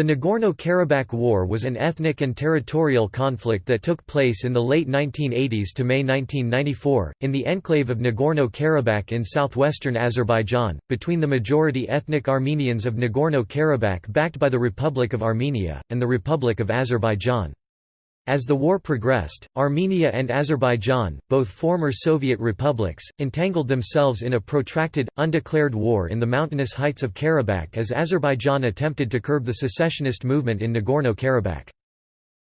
The Nagorno-Karabakh War was an ethnic and territorial conflict that took place in the late 1980s to May 1994, in the enclave of Nagorno-Karabakh in southwestern Azerbaijan, between the majority ethnic Armenians of Nagorno-Karabakh backed by the Republic of Armenia, and the Republic of Azerbaijan. As the war progressed, Armenia and Azerbaijan, both former Soviet republics, entangled themselves in a protracted, undeclared war in the mountainous heights of Karabakh as Azerbaijan attempted to curb the secessionist movement in Nagorno-Karabakh.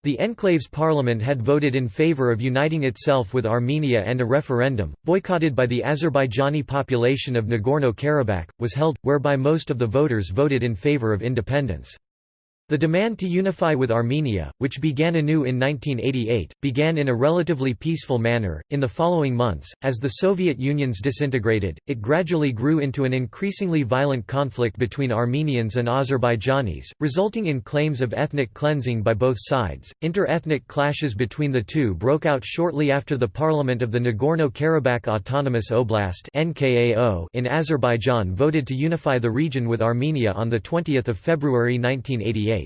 The enclave's parliament had voted in favor of uniting itself with Armenia and a referendum, boycotted by the Azerbaijani population of Nagorno-Karabakh, was held, whereby most of the voters voted in favor of independence. The demand to unify with Armenia, which began anew in 1988, began in a relatively peaceful manner. In the following months, as the Soviet Union's disintegrated, it gradually grew into an increasingly violent conflict between Armenians and Azerbaijanis, resulting in claims of ethnic cleansing by both sides. Inter-ethnic clashes between the two broke out shortly after the parliament of the Nagorno-Karabakh Autonomous Oblast in Azerbaijan voted to unify the region with Armenia on the 20th of February 1988.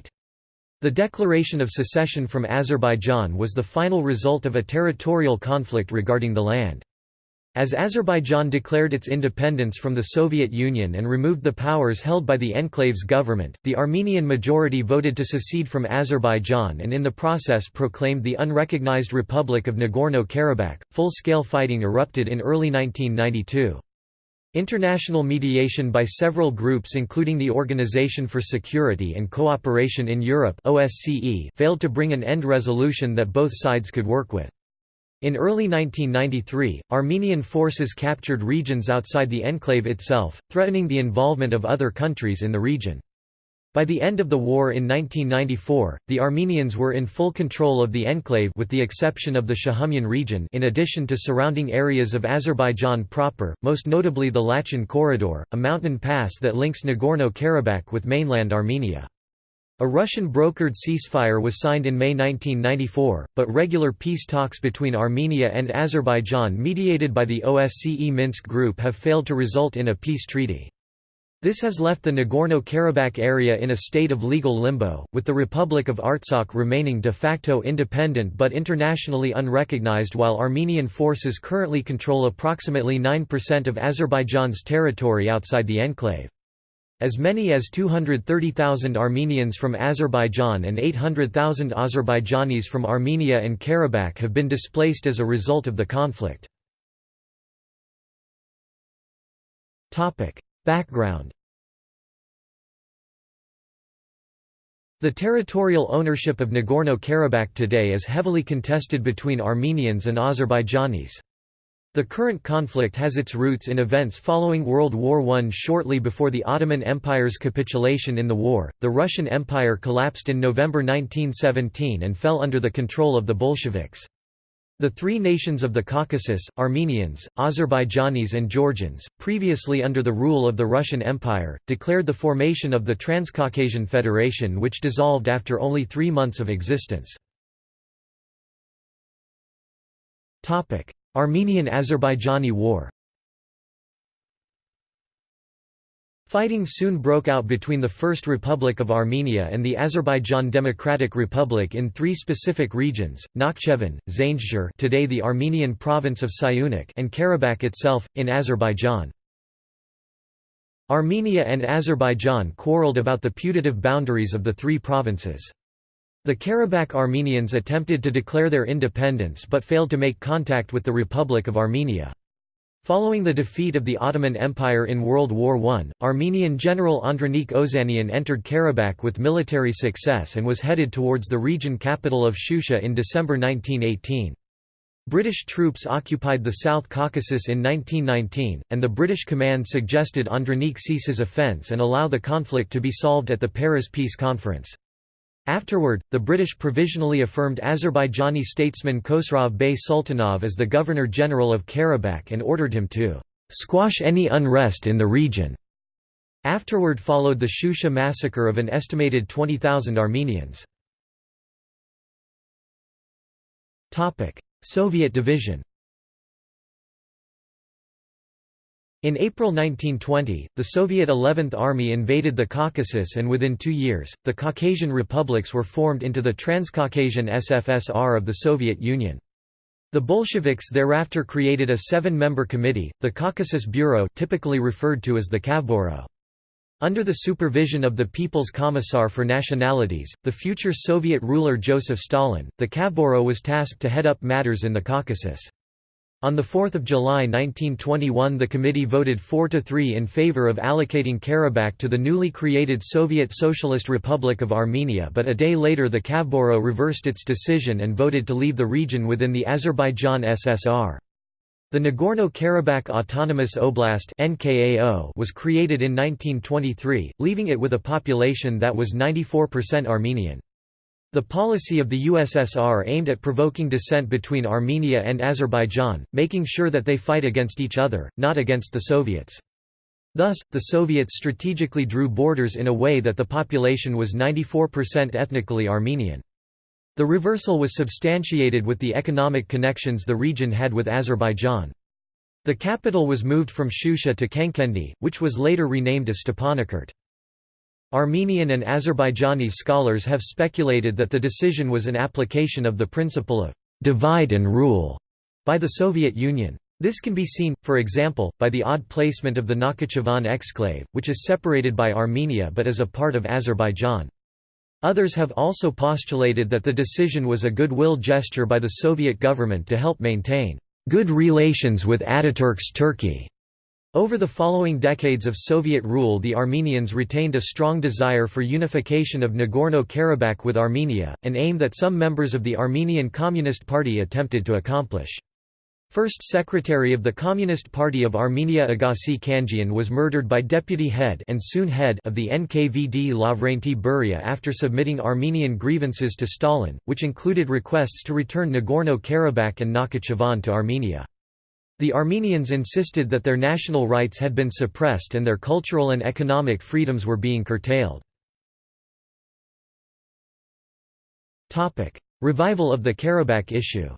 The declaration of secession from Azerbaijan was the final result of a territorial conflict regarding the land. As Azerbaijan declared its independence from the Soviet Union and removed the powers held by the enclave's government, the Armenian majority voted to secede from Azerbaijan and in the process proclaimed the unrecognized Republic of Nagorno-Karabakh. Full-scale fighting erupted in early 1992. International mediation by several groups including the Organization for Security and Cooperation in Europe OSCE failed to bring an end resolution that both sides could work with. In early 1993, Armenian forces captured regions outside the enclave itself, threatening the involvement of other countries in the region. By the end of the war in 1994, the Armenians were in full control of the enclave with the exception of the Shahumyan region in addition to surrounding areas of Azerbaijan proper, most notably the Lachin Corridor, a mountain pass that links Nagorno-Karabakh with mainland Armenia. A Russian-brokered ceasefire was signed in May 1994, but regular peace talks between Armenia and Azerbaijan mediated by the OSCE Minsk Group have failed to result in a peace treaty. This has left the Nagorno-Karabakh area in a state of legal limbo, with the Republic of Artsakh remaining de facto independent but internationally unrecognized while Armenian forces currently control approximately 9% of Azerbaijan's territory outside the enclave. As many as 230,000 Armenians from Azerbaijan and 800,000 Azerbaijanis from Armenia and Karabakh have been displaced as a result of the conflict. Background The territorial ownership of Nagorno-Karabakh today is heavily contested between Armenians and Azerbaijanis. The current conflict has its roots in events following World War I. Shortly before the Ottoman Empire's capitulation in the war, the Russian Empire collapsed in November 1917 and fell under the control of the Bolsheviks. The three nations of the Caucasus, Armenians, Azerbaijanis and Georgians, previously under the rule of the Russian Empire, declared the formation of the Transcaucasian Federation which dissolved after only three months of existence. Armenian–Azerbaijani War Fighting soon broke out between the First Republic of Armenia and the Azerbaijan Democratic Republic in three specific regions, Nakhchivan, Zaindzhir today the Armenian province of Syunik and Karabakh itself, in Azerbaijan. Armenia and Azerbaijan quarreled about the putative boundaries of the three provinces. The Karabakh Armenians attempted to declare their independence but failed to make contact with the Republic of Armenia. Following the defeat of the Ottoman Empire in World War I, Armenian General Andranik Ozanian entered Karabakh with military success and was headed towards the region capital of Shusha in December 1918. British troops occupied the South Caucasus in 1919, and the British command suggested Andranik cease his offence and allow the conflict to be solved at the Paris Peace Conference. Afterward, the British provisionally affirmed Azerbaijani statesman Khosrov Bey Sultanov as the Governor-General of Karabakh and ordered him to «squash any unrest in the region». Afterward followed the Shusha massacre of an estimated 20,000 Armenians. Soviet division In April 1920, the Soviet 11th Army invaded the Caucasus and within two years, the Caucasian republics were formed into the Transcaucasian SFSR of the Soviet Union. The Bolsheviks thereafter created a seven-member committee, the Caucasus Bureau typically referred to as the Kavburo. Under the supervision of the People's Commissar for Nationalities, the future Soviet ruler Joseph Stalin, the Kavburo was tasked to head up matters in the Caucasus. On 4 July 1921 the committee voted 4–3 in favor of allocating Karabakh to the newly created Soviet Socialist Republic of Armenia but a day later the Kavburo reversed its decision and voted to leave the region within the Azerbaijan SSR. The Nagorno-Karabakh Autonomous Oblast was created in 1923, leaving it with a population that was 94% Armenian. The policy of the USSR aimed at provoking dissent between Armenia and Azerbaijan, making sure that they fight against each other, not against the Soviets. Thus, the Soviets strategically drew borders in a way that the population was 94% ethnically Armenian. The reversal was substantiated with the economic connections the region had with Azerbaijan. The capital was moved from Shusha to Khankendi, which was later renamed as Stepanakert. Armenian and Azerbaijani scholars have speculated that the decision was an application of the principle of «divide and rule» by the Soviet Union. This can be seen, for example, by the odd placement of the Nakhchivan exclave, which is separated by Armenia but is a part of Azerbaijan. Others have also postulated that the decision was a goodwill gesture by the Soviet government to help maintain good relations with Ataturk's Turkey. Over the following decades of Soviet rule the Armenians retained a strong desire for unification of Nagorno-Karabakh with Armenia, an aim that some members of the Armenian Communist Party attempted to accomplish. First Secretary of the Communist Party of Armenia Aghasi Khanjian was murdered by deputy head and soon head of the NKVD Lavrenti Beria after submitting Armenian grievances to Stalin, which included requests to return Nagorno-Karabakh and Nakhichevan to Armenia. The Armenians insisted that their national rights had been suppressed and their cultural and economic freedoms were being curtailed. Revival of the Karabakh issue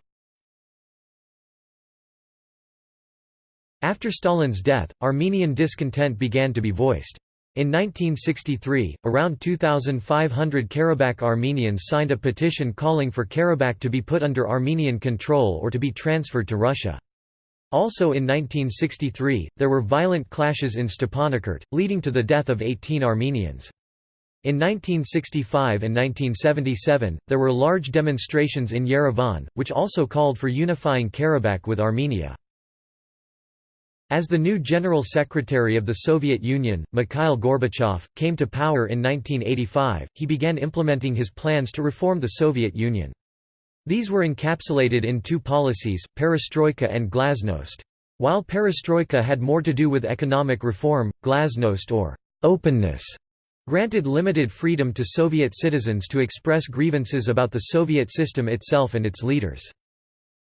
After Stalin's death, Armenian discontent began to be voiced. In 1963, around 2,500 Karabakh Armenians signed a petition calling for Karabakh to be put under Armenian control or to be transferred to Russia. Also in 1963, there were violent clashes in Stepanakert, leading to the death of 18 Armenians. In 1965 and 1977, there were large demonstrations in Yerevan, which also called for unifying Karabakh with Armenia. As the new General Secretary of the Soviet Union, Mikhail Gorbachev, came to power in 1985, he began implementing his plans to reform the Soviet Union. These were encapsulated in two policies, perestroika and glasnost. While perestroika had more to do with economic reform, glasnost or openness granted limited freedom to Soviet citizens to express grievances about the Soviet system itself and its leaders.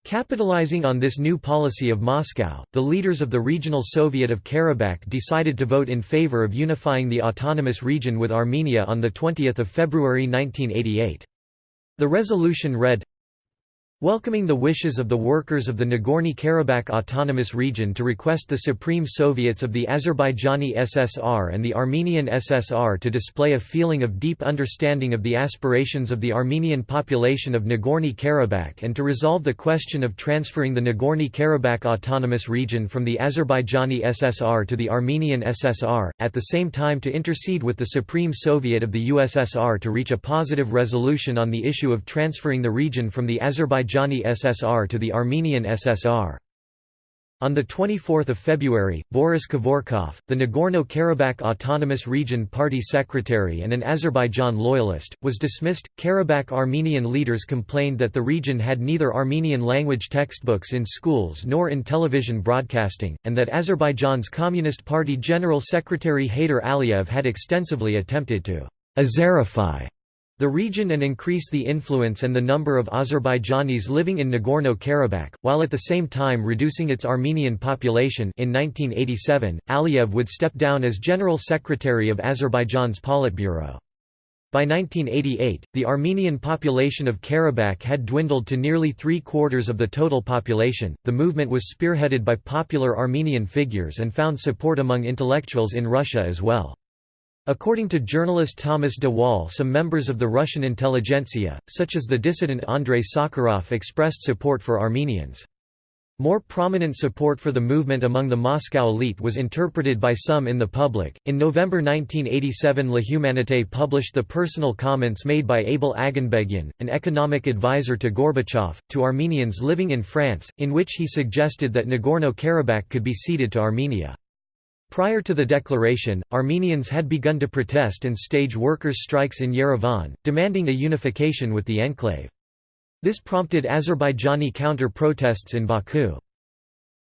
Capitalizing on this new policy of Moscow, the leaders of the Regional Soviet of Karabakh decided to vote in favor of unifying the autonomous region with Armenia on 20 February 1988. The resolution read, Welcoming the wishes of the workers of the Nagorno-Karabakh Autonomous Region to request the Supreme Soviets of the Azerbaijani SSR and the Armenian SSR to display a feeling of deep understanding of the aspirations of the Armenian population of Nagorno-Karabakh and to resolve the question of transferring the Nagorno-Karabakh Autonomous Region from the Azerbaijani SSR to the Armenian SSR, at the same time to intercede with the Supreme Soviet of the USSR to reach a positive resolution on the issue of transferring the region from the Azerbaijani Azerbaijani SSR to the Armenian SSR. On 24 February, Boris Kevorkov, the Nagorno-Karabakh Autonomous Region Party secretary and an Azerbaijan loyalist, was dismissed. Karabakh Armenian leaders complained that the region had neither Armenian language textbooks in schools nor in television broadcasting, and that Azerbaijan's Communist Party General Secretary Heydar Aliyev had extensively attempted to Azerify the region and increase the influence and the number of Azerbaijanis living in Nagorno-Karabakh, while at the same time reducing its Armenian population in 1987, Aliyev would step down as General Secretary of Azerbaijan's Politburo. By 1988, the Armenian population of Karabakh had dwindled to nearly three quarters of the total population. The movement was spearheaded by popular Armenian figures and found support among intellectuals in Russia as well. According to journalist Thomas de Waal some members of the Russian intelligentsia, such as the dissident Andrei Sakharov expressed support for Armenians. More prominent support for the movement among the Moscow elite was interpreted by some in the public. In November 1987, La Humanité published the personal comments made by Abel Aganbegyan, an economic advisor to Gorbachev, to Armenians living in France, in which he suggested that Nagorno-Karabakh could be ceded to Armenia. Prior to the declaration, Armenians had begun to protest and stage workers' strikes in Yerevan, demanding a unification with the enclave. This prompted Azerbaijani counter-protests in Baku.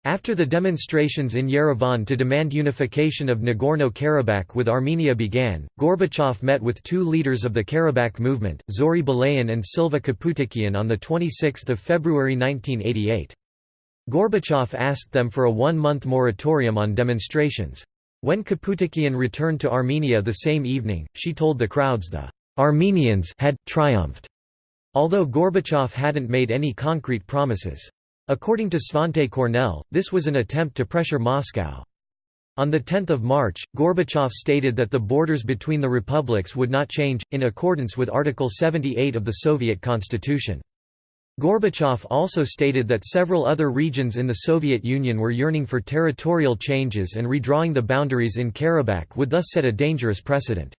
After the demonstrations in Yerevan to demand unification of Nagorno-Karabakh with Armenia began, Gorbachev met with two leaders of the Karabakh movement, Zori Balayan and Silva Kaputikian on 26 February 1988. Gorbachev asked them for a one-month moratorium on demonstrations. When Kaputikian returned to Armenia the same evening, she told the crowds the Armenians had triumphed. Although Gorbachev hadn't made any concrete promises. According to Svante Cornell, this was an attempt to pressure Moscow. On 10 March, Gorbachev stated that the borders between the republics would not change, in accordance with Article 78 of the Soviet Constitution. Gorbachev also stated that several other regions in the Soviet Union were yearning for territorial changes and redrawing the boundaries in Karabakh would thus set a dangerous precedent.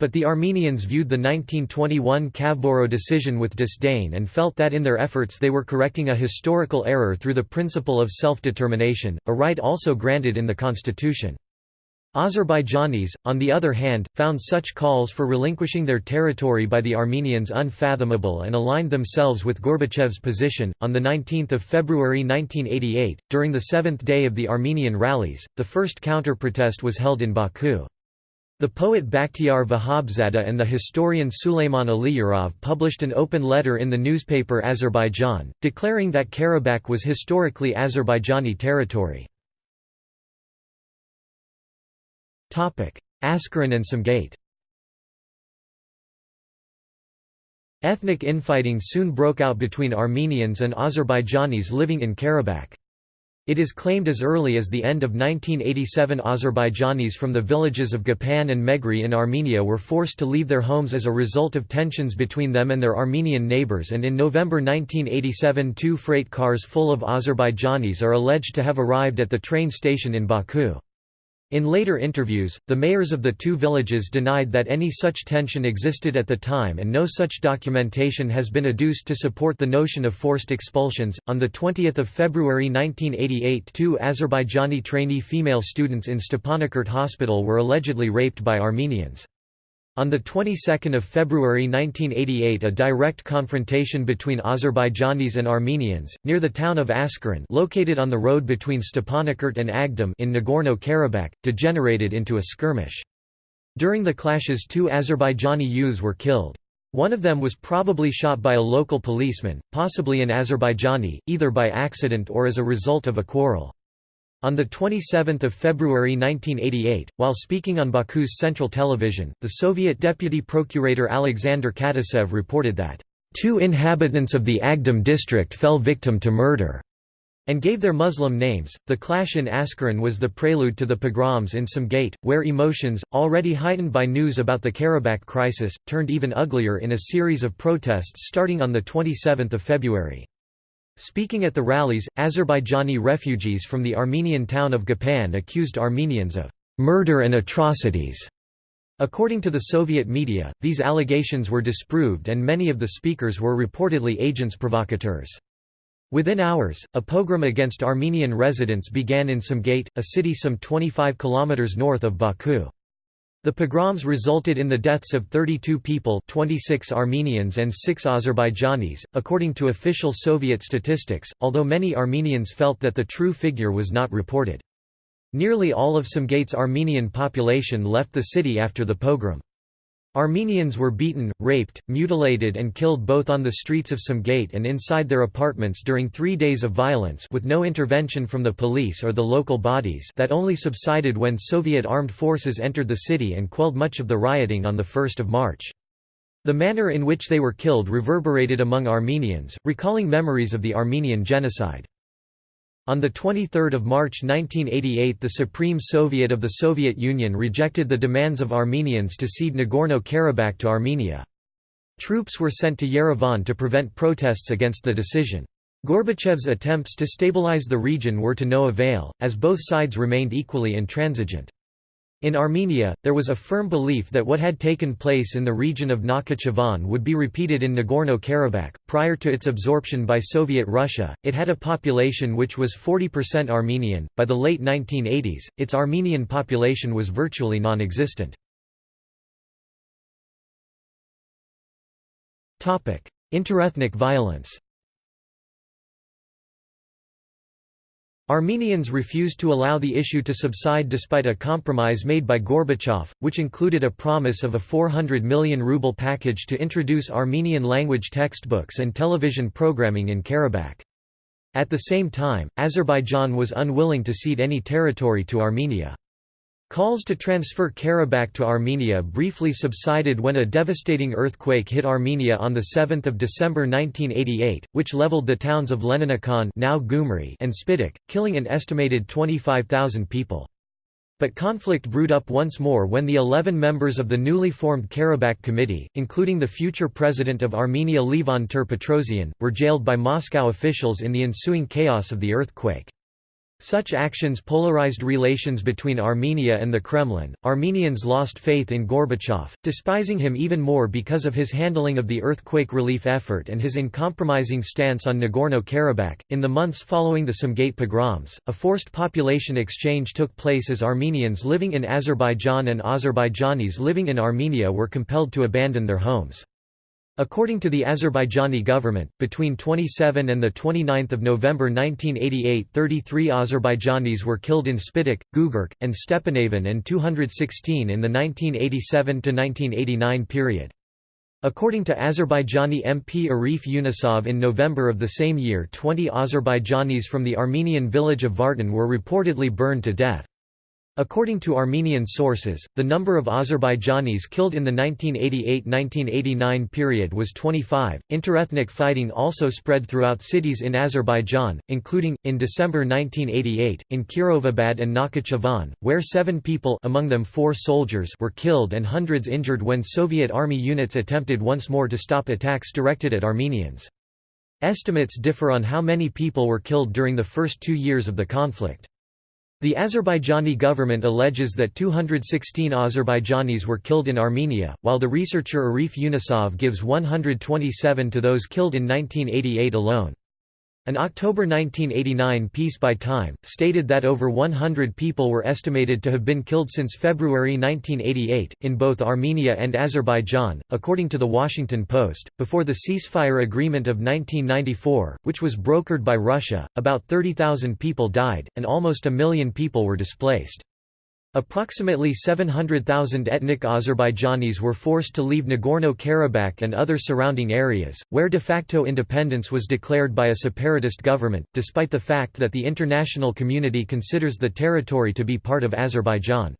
But the Armenians viewed the 1921 Kavburo decision with disdain and felt that in their efforts they were correcting a historical error through the principle of self-determination, a right also granted in the constitution. Azerbaijanis, on the other hand, found such calls for relinquishing their territory by the Armenians unfathomable and aligned themselves with Gorbachev's position. On 19 February 1988, during the seventh day of the Armenian rallies, the first counter-protest was held in Baku. The poet Bakhtiar Vahabzada and the historian Suleiman Aliyarov published an open letter in the newspaper Azerbaijan, declaring that Karabakh was historically Azerbaijani territory. Askeran and Sumgait Ethnic infighting soon broke out between Armenians and Azerbaijanis living in Karabakh. It is claimed as early as the end of 1987 Azerbaijanis from the villages of Gapan and Meghri in Armenia were forced to leave their homes as a result of tensions between them and their Armenian neighbors and in November 1987 two freight cars full of Azerbaijanis are alleged to have arrived at the train station in Baku. In later interviews, the mayors of the two villages denied that any such tension existed at the time and no such documentation has been adduced to support the notion of forced expulsions. On the 20th of February 1988, two Azerbaijani trainee female students in Stepanakert Hospital were allegedly raped by Armenians. On the 22nd of February 1988 a direct confrontation between Azerbaijanis and Armenians, near the town of Askeran located on the road between Stepanakert and Agdam in Nagorno-Karabakh, degenerated into a skirmish. During the clashes two Azerbaijani youths were killed. One of them was probably shot by a local policeman, possibly an Azerbaijani, either by accident or as a result of a quarrel. On 27 February 1988, while speaking on Baku's Central Television, the Soviet deputy procurator Alexander Katusev reported that, two inhabitants of the Agdam district fell victim to murder," and gave their Muslim names. The clash in Askeran was the prelude to the pogroms in Sumgait, where emotions, already heightened by news about the Karabakh crisis, turned even uglier in a series of protests starting on 27 February. Speaking at the rallies, Azerbaijani refugees from the Armenian town of Gapan accused Armenians of murder and atrocities. According to the Soviet media, these allegations were disproved and many of the speakers were reportedly agents provocateurs. Within hours, a pogrom against Armenian residents began in Sumgait, a city some 25 kilometers north of Baku. The pogroms resulted in the deaths of 32 people 26 Armenians and 6 Azerbaijanis, according to official Soviet statistics, although many Armenians felt that the true figure was not reported. Nearly all of Sumgait's Armenian population left the city after the pogrom. Armenians were beaten, raped, mutilated and killed both on the streets of Sumgait and inside their apartments during three days of violence with no intervention from the police or the local bodies that only subsided when Soviet armed forces entered the city and quelled much of the rioting on 1 March. The manner in which they were killed reverberated among Armenians, recalling memories of the Armenian genocide. On 23 March 1988 the Supreme Soviet of the Soviet Union rejected the demands of Armenians to cede Nagorno-Karabakh to Armenia. Troops were sent to Yerevan to prevent protests against the decision. Gorbachev's attempts to stabilize the region were to no avail, as both sides remained equally intransigent. In Armenia, there was a firm belief that what had taken place in the region of Nakhichevan would be repeated in Nagorno-Karabakh. Prior to its absorption by Soviet Russia, it had a population which was 40% Armenian. By the late 1980s, its Armenian population was virtually non-existent. Topic: Interethnic violence. Armenians refused to allow the issue to subside despite a compromise made by Gorbachev, which included a promise of a 400 million ruble package to introduce Armenian language textbooks and television programming in Karabakh. At the same time, Azerbaijan was unwilling to cede any territory to Armenia. Calls to transfer Karabakh to Armenia briefly subsided when a devastating earthquake hit Armenia on 7 December 1988, which leveled the towns of Leninakan now Gyumri and Spitak, killing an estimated 25,000 people. But conflict brewed up once more when the 11 members of the newly formed Karabakh Committee, including the future president of Armenia Levon Ter-Petrosyan, were jailed by Moscow officials in the ensuing chaos of the earthquake. Such actions polarized relations between Armenia and the Kremlin. Armenians lost faith in Gorbachev, despising him even more because of his handling of the earthquake relief effort and his uncompromising stance on Nagorno Karabakh. In the months following the Sumgait pogroms, a forced population exchange took place as Armenians living in Azerbaijan and Azerbaijanis living in Armenia were compelled to abandon their homes. According to the Azerbaijani government, between 27 and 29 November 1988 33 Azerbaijanis were killed in Spitak, Gugark, and Stepanavan and 216 in the 1987–1989 period. According to Azerbaijani MP Arif Yunusov in November of the same year 20 Azerbaijanis from the Armenian village of Vartan were reportedly burned to death. According to Armenian sources, the number of Azerbaijanis killed in the 1988–1989 period was 25. Interethnic fighting also spread throughout cities in Azerbaijan, including in December 1988 in Kirovabad and Nakhichevan, where 7 people, among them 4 soldiers, were killed and hundreds injured when Soviet army units attempted once more to stop attacks directed at Armenians. Estimates differ on how many people were killed during the first 2 years of the conflict. The Azerbaijani government alleges that 216 Azerbaijanis were killed in Armenia, while the researcher Arif Yunusov gives 127 to those killed in 1988 alone. An October 1989 piece by Time, stated that over 100 people were estimated to have been killed since February 1988, in both Armenia and Azerbaijan. According to The Washington Post, before the ceasefire agreement of 1994, which was brokered by Russia, about 30,000 people died, and almost a million people were displaced. Approximately 700,000 ethnic Azerbaijanis were forced to leave Nagorno-Karabakh and other surrounding areas, where de facto independence was declared by a separatist government, despite the fact that the international community considers the territory to be part of Azerbaijan.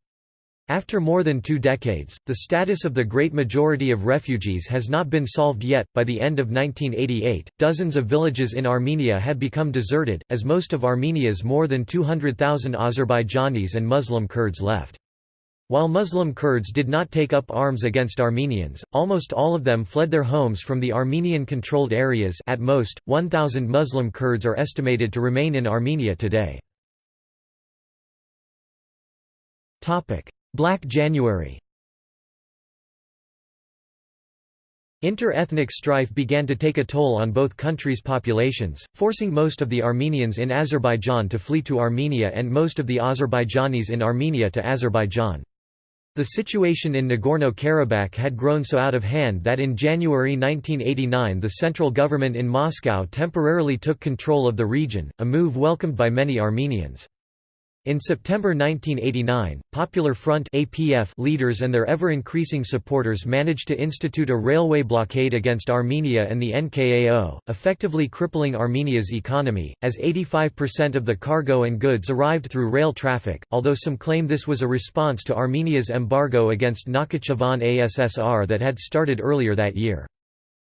After more than two decades, the status of the great majority of refugees has not been solved yet. By the end of 1988, dozens of villages in Armenia had become deserted, as most of Armenia's more than 200,000 Azerbaijanis and Muslim Kurds left. While Muslim Kurds did not take up arms against Armenians, almost all of them fled their homes from the Armenian-controlled areas at most, 1,000 Muslim Kurds are estimated to remain in Armenia today. Black January Inter-ethnic strife began to take a toll on both countries' populations, forcing most of the Armenians in Azerbaijan to flee to Armenia and most of the Azerbaijanis in Armenia to Azerbaijan. The situation in Nagorno-Karabakh had grown so out of hand that in January 1989 the central government in Moscow temporarily took control of the region, a move welcomed by many Armenians. In September 1989, Popular Front APF leaders and their ever-increasing supporters managed to institute a railway blockade against Armenia and the NKAO, effectively crippling Armenia's economy, as 85% of the cargo and goods arrived through rail traffic, although some claim this was a response to Armenia's embargo against Nakhichevan ASSR that had started earlier that year.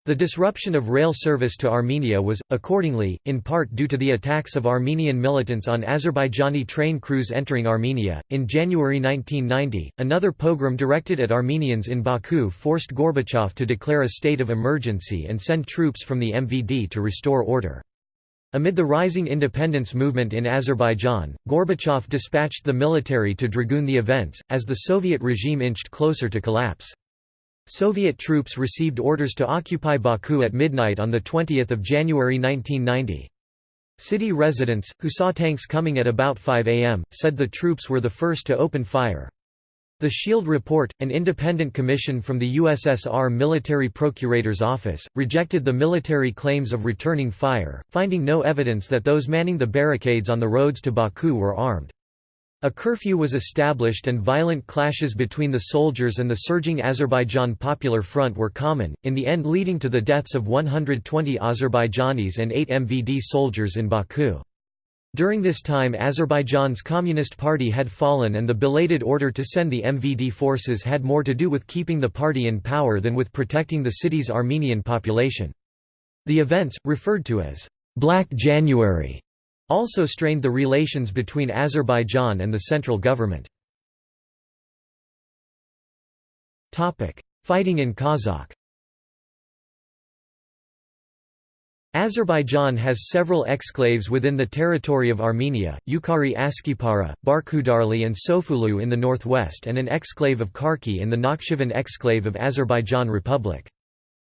The disruption of rail service to Armenia was, accordingly, in part due to the attacks of Armenian militants on Azerbaijani train crews entering Armenia. In January 1990, another pogrom directed at Armenians in Baku forced Gorbachev to declare a state of emergency and send troops from the MVD to restore order. Amid the rising independence movement in Azerbaijan, Gorbachev dispatched the military to dragoon the events, as the Soviet regime inched closer to collapse. Soviet troops received orders to occupy Baku at midnight on 20 January 1990. City residents, who saw tanks coming at about 5 am, said the troops were the first to open fire. The Shield Report, an independent commission from the USSR Military Procurator's Office, rejected the military claims of returning fire, finding no evidence that those manning the barricades on the roads to Baku were armed. A curfew was established and violent clashes between the soldiers and the surging Azerbaijan Popular Front were common, in the end leading to the deaths of 120 Azerbaijanis and 8 MVD soldiers in Baku. During this time Azerbaijan's Communist Party had fallen and the belated order to send the MVD forces had more to do with keeping the party in power than with protecting the city's Armenian population. The events, referred to as «Black January», also strained the relations between Azerbaijan and the central government. Fighting in Kazakh Azerbaijan has several exclaves within the territory of Armenia, Yukari Askipara, Barkhudarli and Sofulu in the northwest and an exclave of Karki in the Nakhchivan exclave of Azerbaijan Republic.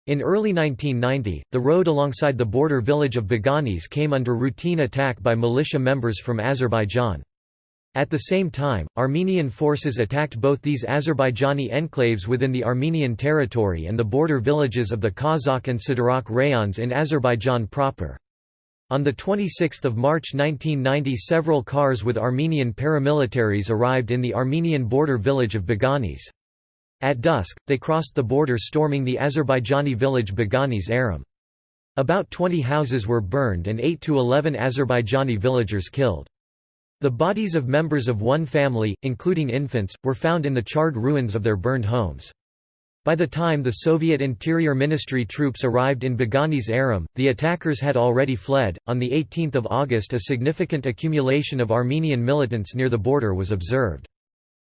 In early 1990, the road alongside the border village of Baganis came under routine attack by militia members from Azerbaijan. At the same time, Armenian forces attacked both these Azerbaijani enclaves within the Armenian territory and the border villages of the Kazakh and Sadarak rayons in Azerbaijan proper. On 26 March 1990 several cars with Armenian paramilitaries arrived in the Armenian border village of Baganis. At dusk, they crossed the border storming the Azerbaijani village Baganis Aram. About 20 houses were burned and 8 to 11 Azerbaijani villagers killed. The bodies of members of one family, including infants, were found in the charred ruins of their burned homes. By the time the Soviet Interior Ministry troops arrived in Baganis Aram, the attackers had already fled. On the 18th of August, a significant accumulation of Armenian militants near the border was observed.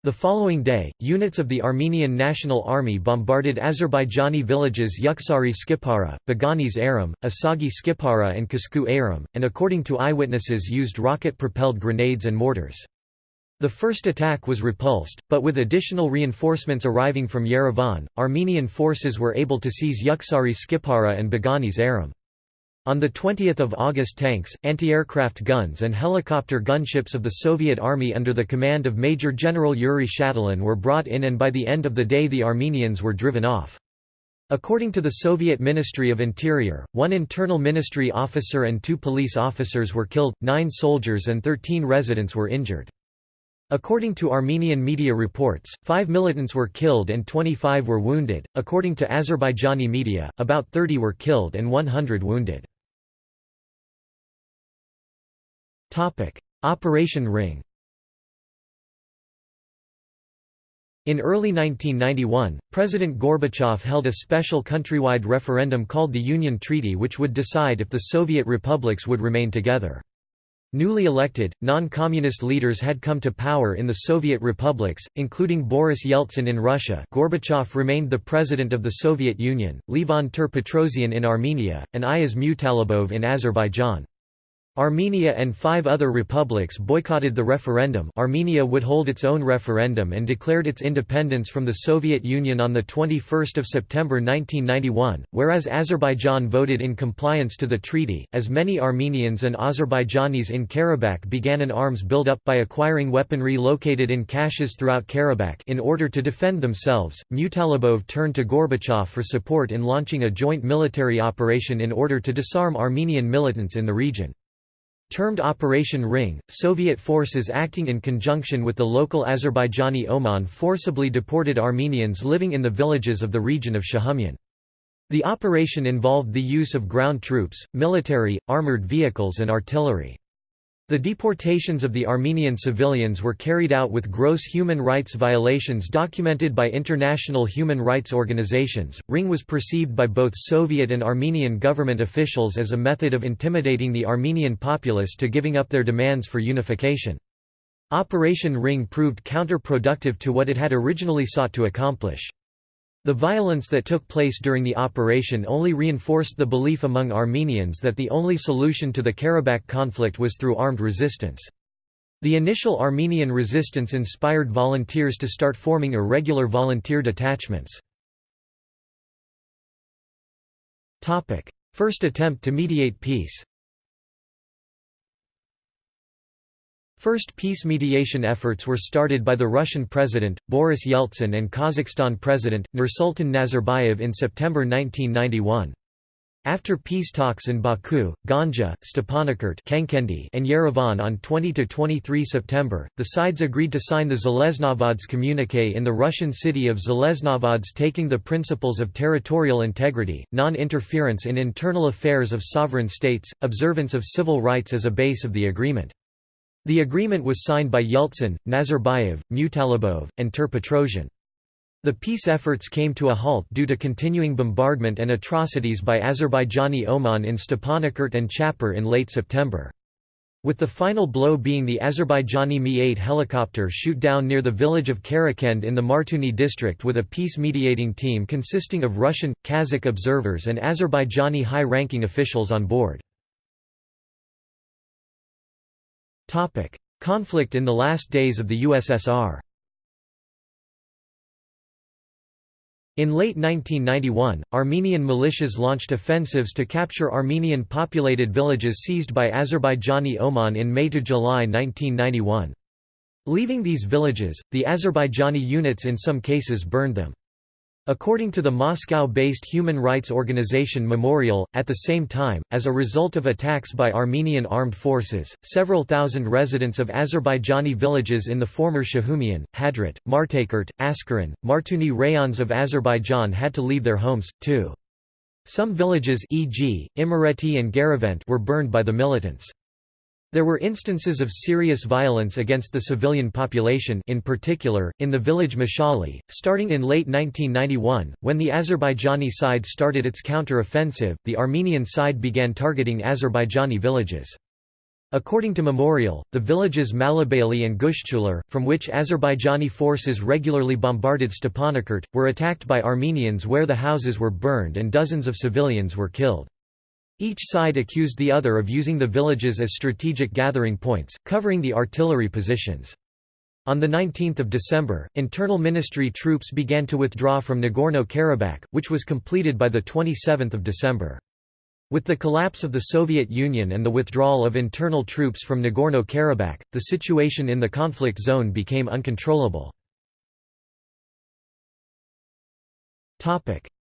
The following day, units of the Armenian National Army bombarded Azerbaijani villages Yuksari Skipara, Baganis Aram, Asagi Skipara and Kasku Aram, and according to eyewitnesses used rocket-propelled grenades and mortars. The first attack was repulsed, but with additional reinforcements arriving from Yerevan, Armenian forces were able to seize Yuksari Skipara and Baganis Aram. On 20 August tanks, anti-aircraft guns and helicopter gunships of the Soviet Army under the command of Major General Yuri Shatalin were brought in and by the end of the day the Armenians were driven off. According to the Soviet Ministry of Interior, one internal ministry officer and two police officers were killed, nine soldiers and 13 residents were injured. According to Armenian media reports, five militants were killed and 25 were wounded. According to Azerbaijani media, about 30 were killed and 100 wounded. Operation Ring In early 1991, President Gorbachev held a special countrywide referendum called the Union Treaty which would decide if the Soviet republics would remain together. Newly elected, non-communist leaders had come to power in the Soviet republics, including Boris Yeltsin in Russia Gorbachev remained the president of the Soviet Union, Levon Ter-Petrosyan in Armenia, and Ayaz Mutalibov in Azerbaijan. Armenia and five other republics boycotted the referendum Armenia would hold its own referendum and declared its independence from the Soviet Union on 21 September 1991, whereas Azerbaijan voted in compliance to the treaty, as many Armenians and Azerbaijanis in Karabakh began an arms build-up by acquiring weaponry located in caches throughout Karabakh in order to defend themselves, Mutalibov turned to Gorbachev for support in launching a joint military operation in order to disarm Armenian militants in the region. Termed Operation Ring, Soviet forces acting in conjunction with the local Azerbaijani OMON forcibly deported Armenians living in the villages of the region of Shahumyan. The operation involved the use of ground troops, military, armored vehicles and artillery. The deportations of the Armenian civilians were carried out with gross human rights violations documented by international human rights organizations. Ring was perceived by both Soviet and Armenian government officials as a method of intimidating the Armenian populace to giving up their demands for unification. Operation Ring proved counterproductive to what it had originally sought to accomplish. The violence that took place during the operation only reinforced the belief among Armenians that the only solution to the Karabakh conflict was through armed resistance. The initial Armenian resistance inspired volunteers to start forming irregular volunteer detachments. First attempt to mediate peace First peace mediation efforts were started by the Russian President, Boris Yeltsin and Kazakhstan President, Nursultan Nazarbayev in September 1991. After peace talks in Baku, Ganja, Stepanakert and Yerevan on 20–23 September, the sides agreed to sign the Zheleznovodsk communique in the Russian city of Zheleznovodsk taking the principles of territorial integrity, non-interference in internal affairs of sovereign states, observance of civil rights as a base of the agreement. The agreement was signed by Yeltsin, Nazarbayev, Mutalibov, and Ter-Petrosian. The peace efforts came to a halt due to continuing bombardment and atrocities by Azerbaijani OMON in Stepanakert and Chapar in late September. With the final blow being the Azerbaijani Mi-8 helicopter shoot down near the village of Karakend in the Martuni district with a peace mediating team consisting of Russian, Kazakh observers and Azerbaijani high-ranking officials on board. Conflict in the last days of the USSR In late 1991, Armenian militias launched offensives to capture Armenian populated villages seized by Azerbaijani OMON in May to July 1991. Leaving these villages, the Azerbaijani units in some cases burned them. According to the Moscow-based human rights organization Memorial, at the same time, as a result of attacks by Armenian armed forces, several thousand residents of Azerbaijani villages in the former Shahumyan, Hadrut, Martakert, Askeran, Martuni rayons of Azerbaijan had to leave their homes, too. Some villages e.g., Imereti and Garavent were burned by the militants. There were instances of serious violence against the civilian population in particular, in the village Mashali, starting in late 1991, when the Azerbaijani side started its counter-offensive, the Armenian side began targeting Azerbaijani villages. According to Memorial, the villages Malabayli and Gushchular, from which Azerbaijani forces regularly bombarded Stepanakert, were attacked by Armenians where the houses were burned and dozens of civilians were killed. Each side accused the other of using the villages as strategic gathering points, covering the artillery positions. On 19 December, internal ministry troops began to withdraw from Nagorno-Karabakh, which was completed by 27 December. With the collapse of the Soviet Union and the withdrawal of internal troops from Nagorno-Karabakh, the situation in the conflict zone became uncontrollable.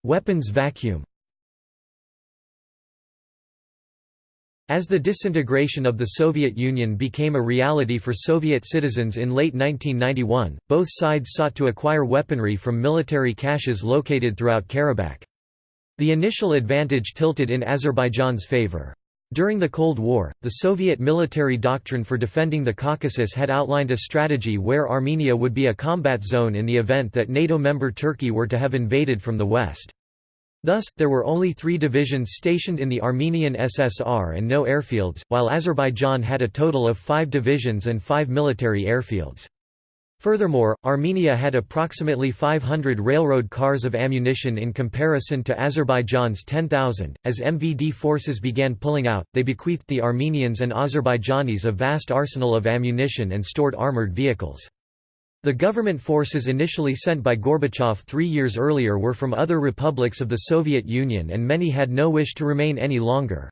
Weapons vacuum As the disintegration of the Soviet Union became a reality for Soviet citizens in late 1991, both sides sought to acquire weaponry from military caches located throughout Karabakh. The initial advantage tilted in Azerbaijan's favor. During the Cold War, the Soviet military doctrine for defending the Caucasus had outlined a strategy where Armenia would be a combat zone in the event that NATO member Turkey were to have invaded from the west. Thus, there were only three divisions stationed in the Armenian SSR and no airfields, while Azerbaijan had a total of five divisions and five military airfields. Furthermore, Armenia had approximately 500 railroad cars of ammunition in comparison to Azerbaijan's 10,000. As MVD forces began pulling out, they bequeathed the Armenians and Azerbaijanis a vast arsenal of ammunition and stored armored vehicles. The government forces initially sent by Gorbachev three years earlier were from other republics of the Soviet Union and many had no wish to remain any longer.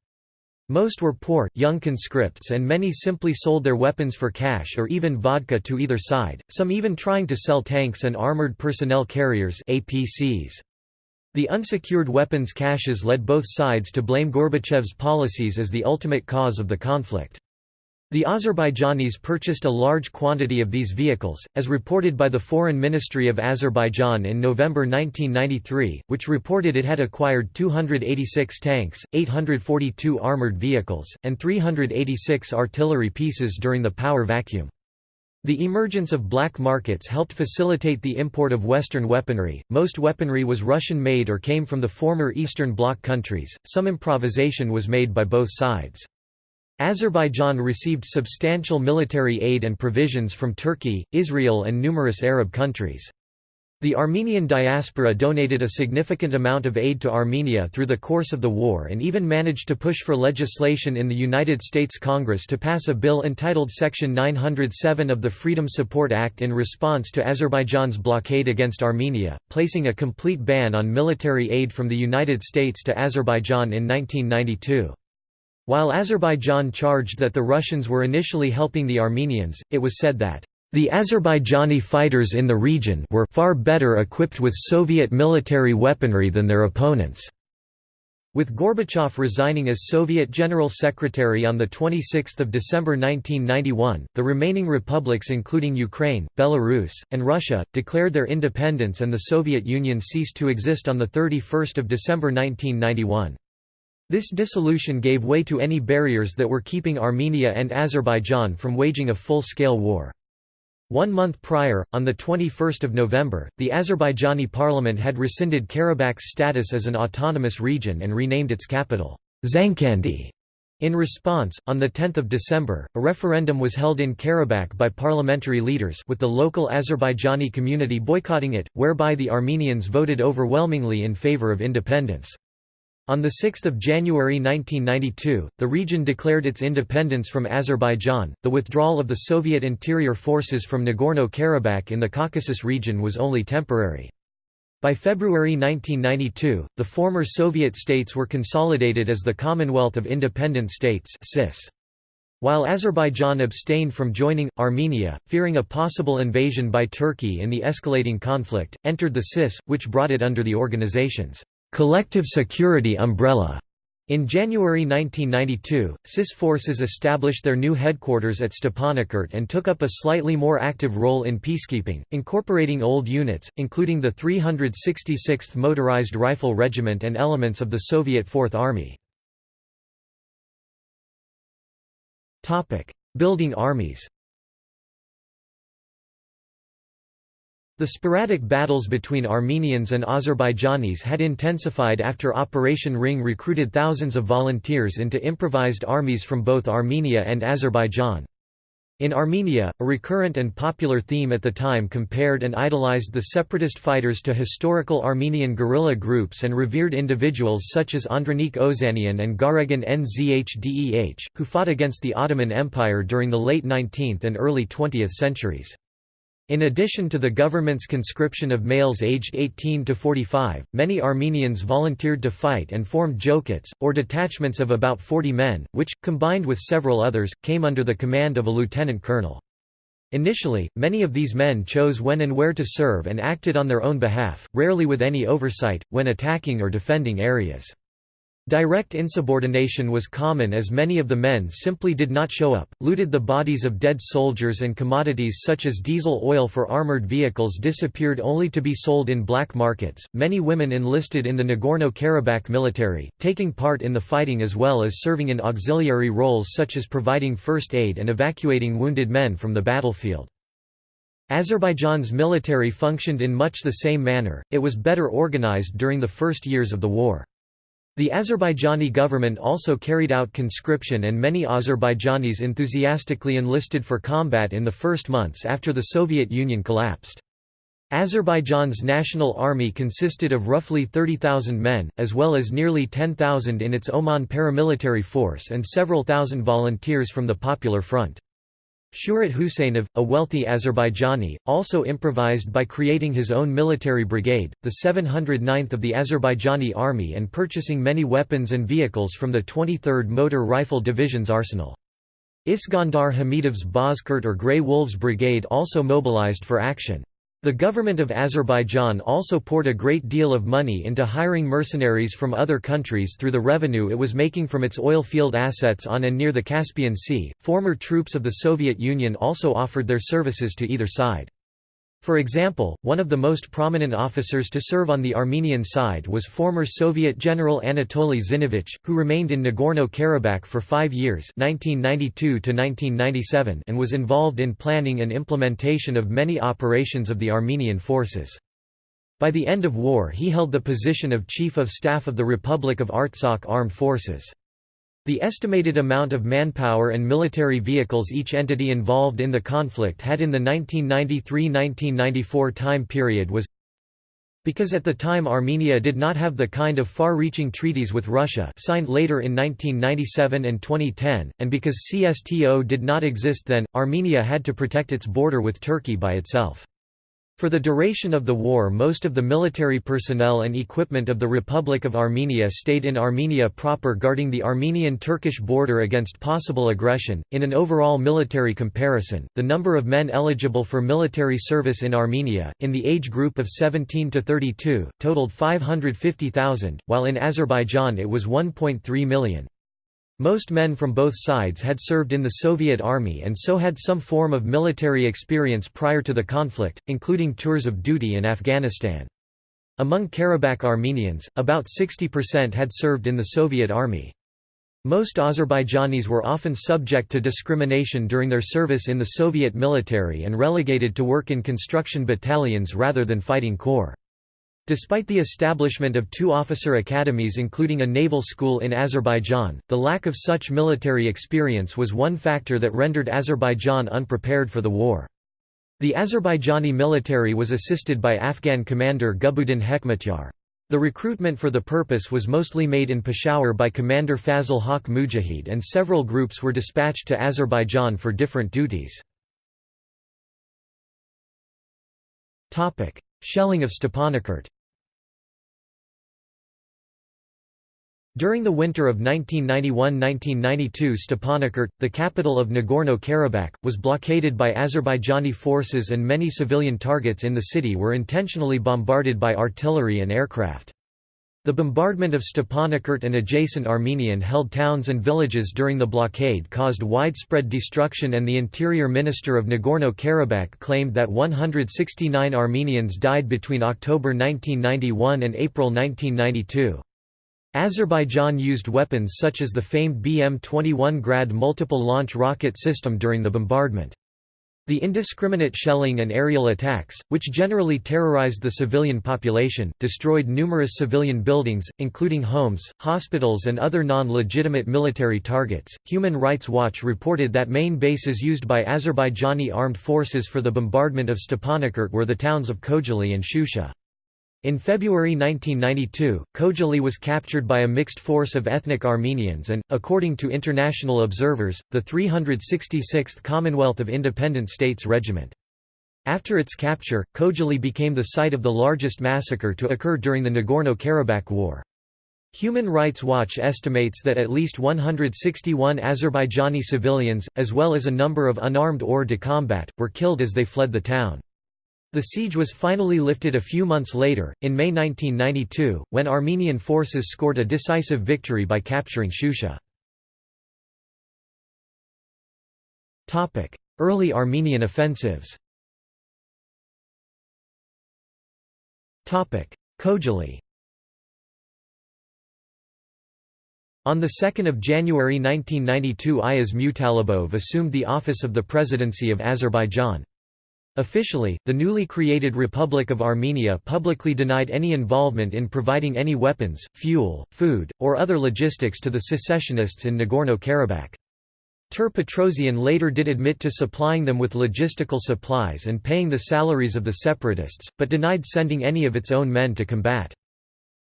Most were poor, young conscripts and many simply sold their weapons for cash or even vodka to either side, some even trying to sell tanks and armored personnel carriers APCs. The unsecured weapons caches led both sides to blame Gorbachev's policies as the ultimate cause of the conflict. The Azerbaijanis purchased a large quantity of these vehicles, as reported by the Foreign Ministry of Azerbaijan in November 1993, which reported it had acquired 286 tanks, 842 armoured vehicles, and 386 artillery pieces during the power vacuum. The emergence of black markets helped facilitate the import of Western weaponry. Most weaponry was Russian made or came from the former Eastern Bloc countries, some improvisation was made by both sides. Azerbaijan received substantial military aid and provisions from Turkey, Israel and numerous Arab countries. The Armenian diaspora donated a significant amount of aid to Armenia through the course of the war and even managed to push for legislation in the United States Congress to pass a bill entitled Section 907 of the Freedom Support Act in response to Azerbaijan's blockade against Armenia, placing a complete ban on military aid from the United States to Azerbaijan in 1992. While Azerbaijan charged that the Russians were initially helping the Armenians, it was said that the Azerbaijani fighters in the region were far better equipped with Soviet military weaponry than their opponents. With Gorbachev resigning as Soviet General Secretary on 26 December 1991, the remaining republics including Ukraine, Belarus, and Russia, declared their independence and the Soviet Union ceased to exist on 31 December 1991. This dissolution gave way to any barriers that were keeping Armenia and Azerbaijan from waging a full-scale war. One month prior, on 21 November, the Azerbaijani parliament had rescinded Karabakh's status as an autonomous region and renamed its capital, Khankendi. In response, on 10 December, a referendum was held in Karabakh by parliamentary leaders with the local Azerbaijani community boycotting it, whereby the Armenians voted overwhelmingly in favor of independence. On 6 January 1992, the region declared its independence from Azerbaijan. The withdrawal of the Soviet interior forces from Nagorno-Karabakh in the Caucasus region was only temporary. By February 1992, the former Soviet states were consolidated as the Commonwealth of Independent States. While Azerbaijan abstained from joining, Armenia, fearing a possible invasion by Turkey in the escalating conflict, entered the CIS, which brought it under the organization's collective security umbrella. In January 1992, CIS forces established their new headquarters at Stepanakert and took up a slightly more active role in peacekeeping, incorporating old units, including the 366th Motorized Rifle Regiment and elements of the Soviet Fourth Army. Building armies The sporadic battles between Armenians and Azerbaijanis had intensified after Operation Ring recruited thousands of volunteers into improvised armies from both Armenia and Azerbaijan. In Armenia, a recurrent and popular theme at the time compared and idolized the separatist fighters to historical Armenian guerrilla groups and revered individuals such as Andranik Ozanian and Garegin Nzhdeh, who fought against the Ottoman Empire during the late 19th and early 20th centuries. In addition to the government's conscription of males aged 18 to 45, many Armenians volunteered to fight and formed jokats, or detachments of about 40 men, which, combined with several others, came under the command of a lieutenant colonel. Initially, many of these men chose when and where to serve and acted on their own behalf, rarely with any oversight, when attacking or defending areas. Direct insubordination was common as many of the men simply did not show up, looted the bodies of dead soldiers and commodities such as diesel oil for armored vehicles disappeared only to be sold in black markets. Many women enlisted in the Nagorno-Karabakh military, taking part in the fighting as well as serving in auxiliary roles such as providing first aid and evacuating wounded men from the battlefield. Azerbaijan's military functioned in much the same manner, it was better organized during the first years of the war. The Azerbaijani government also carried out conscription and many Azerbaijanis enthusiastically enlisted for combat in the first months after the Soviet Union collapsed. Azerbaijan's national army consisted of roughly 30,000 men, as well as nearly 10,000 in its OMON paramilitary force and several thousand volunteers from the Popular Front. Surat Huseynov, a wealthy Azerbaijani, also improvised by creating his own military brigade, the 709th of the Azerbaijani army and purchasing many weapons and vehicles from the 23rd Motor Rifle Division's arsenal. Iskandar Hamidov's Bozkurt or Grey Wolves Brigade also mobilized for action. The government of Azerbaijan also poured a great deal of money into hiring mercenaries from other countries through the revenue it was making from its oil field assets on and near the Caspian Sea. Former troops of the Soviet Union also offered their services to either side. For example, one of the most prominent officers to serve on the Armenian side was former Soviet General Anatoly Zinevich, who remained in Nagorno-Karabakh for five years 1992 and was involved in planning and implementation of many operations of the Armenian forces. By the end of war he held the position of Chief of Staff of the Republic of Artsakh Armed Forces. The estimated amount of manpower and military vehicles each entity involved in the conflict had in the 1993–1994 time period was because at the time Armenia did not have the kind of far-reaching treaties with Russia signed later in 1997 and 2010, and because CSTO did not exist then, Armenia had to protect its border with Turkey by itself. For the duration of the war most of the military personnel and equipment of the Republic of Armenia stayed in Armenia proper guarding the Armenian-Turkish border against possible aggression. In an overall military comparison, the number of men eligible for military service in Armenia, in the age group of 17 to 32, totaled 550,000, while in Azerbaijan it was 1.3 million. Most men from both sides had served in the Soviet Army and so had some form of military experience prior to the conflict, including tours of duty in Afghanistan. Among Karabakh Armenians, about 60% had served in the Soviet Army. Most Azerbaijanis were often subject to discrimination during their service in the Soviet military and relegated to work in construction battalions rather than fighting corps. Despite the establishment of two officer academies including a naval school in Azerbaijan, the lack of such military experience was one factor that rendered Azerbaijan unprepared for the war. The Azerbaijani military was assisted by Afghan commander Gulbuddin Hekmatyar. The recruitment for the purpose was mostly made in Peshawar by Commander Fazil Haq Mujahid and several groups were dispatched to Azerbaijan for different duties. Shelling of Stepanakert During the winter of 1991–1992 Stepanakert, the capital of Nagorno-Karabakh, was blockaded by Azerbaijani forces and many civilian targets in the city were intentionally bombarded by artillery and aircraft. The bombardment of Stepanakert and adjacent Armenian-held towns and villages during the blockade caused widespread destruction and the interior minister of Nagorno-Karabakh claimed that 169 Armenians died between October 1991 and April 1992. Azerbaijan used weapons such as the famed BM-21 Grad multiple launch rocket system during the bombardment. The indiscriminate shelling and aerial attacks, which generally terrorized the civilian population, destroyed numerous civilian buildings, including homes, hospitals, and other non legitimate military targets. Human Rights Watch reported that main bases used by Azerbaijani armed forces for the bombardment of Stepanakert were the towns of Khojaly and Shusha. In February 1992, Khojaly was captured by a mixed force of ethnic Armenians and, according to international observers, the 366th Commonwealth of Independent States Regiment. After its capture, Khojaly became the site of the largest massacre to occur during the Nagorno-Karabakh War. Human Rights Watch estimates that at least 161 Azerbaijani civilians, as well as a number of unarmed hors de combat, were killed as they fled the town. The siege was finally lifted a few months later, in May 1992, when Armenian forces scored a decisive victory by capturing Shusha. Early Armenian offensives Khojaly On 2 January 1992 Ayaz Mutalibov assumed the office of the presidency of Azerbaijan. Officially, the newly created Republic of Armenia publicly denied any involvement in providing any weapons, fuel, food, or other logistics to the secessionists in Nagorno-Karabakh. Ter Petrosian later did admit to supplying them with logistical supplies and paying the salaries of the separatists, but denied sending any of its own men to combat.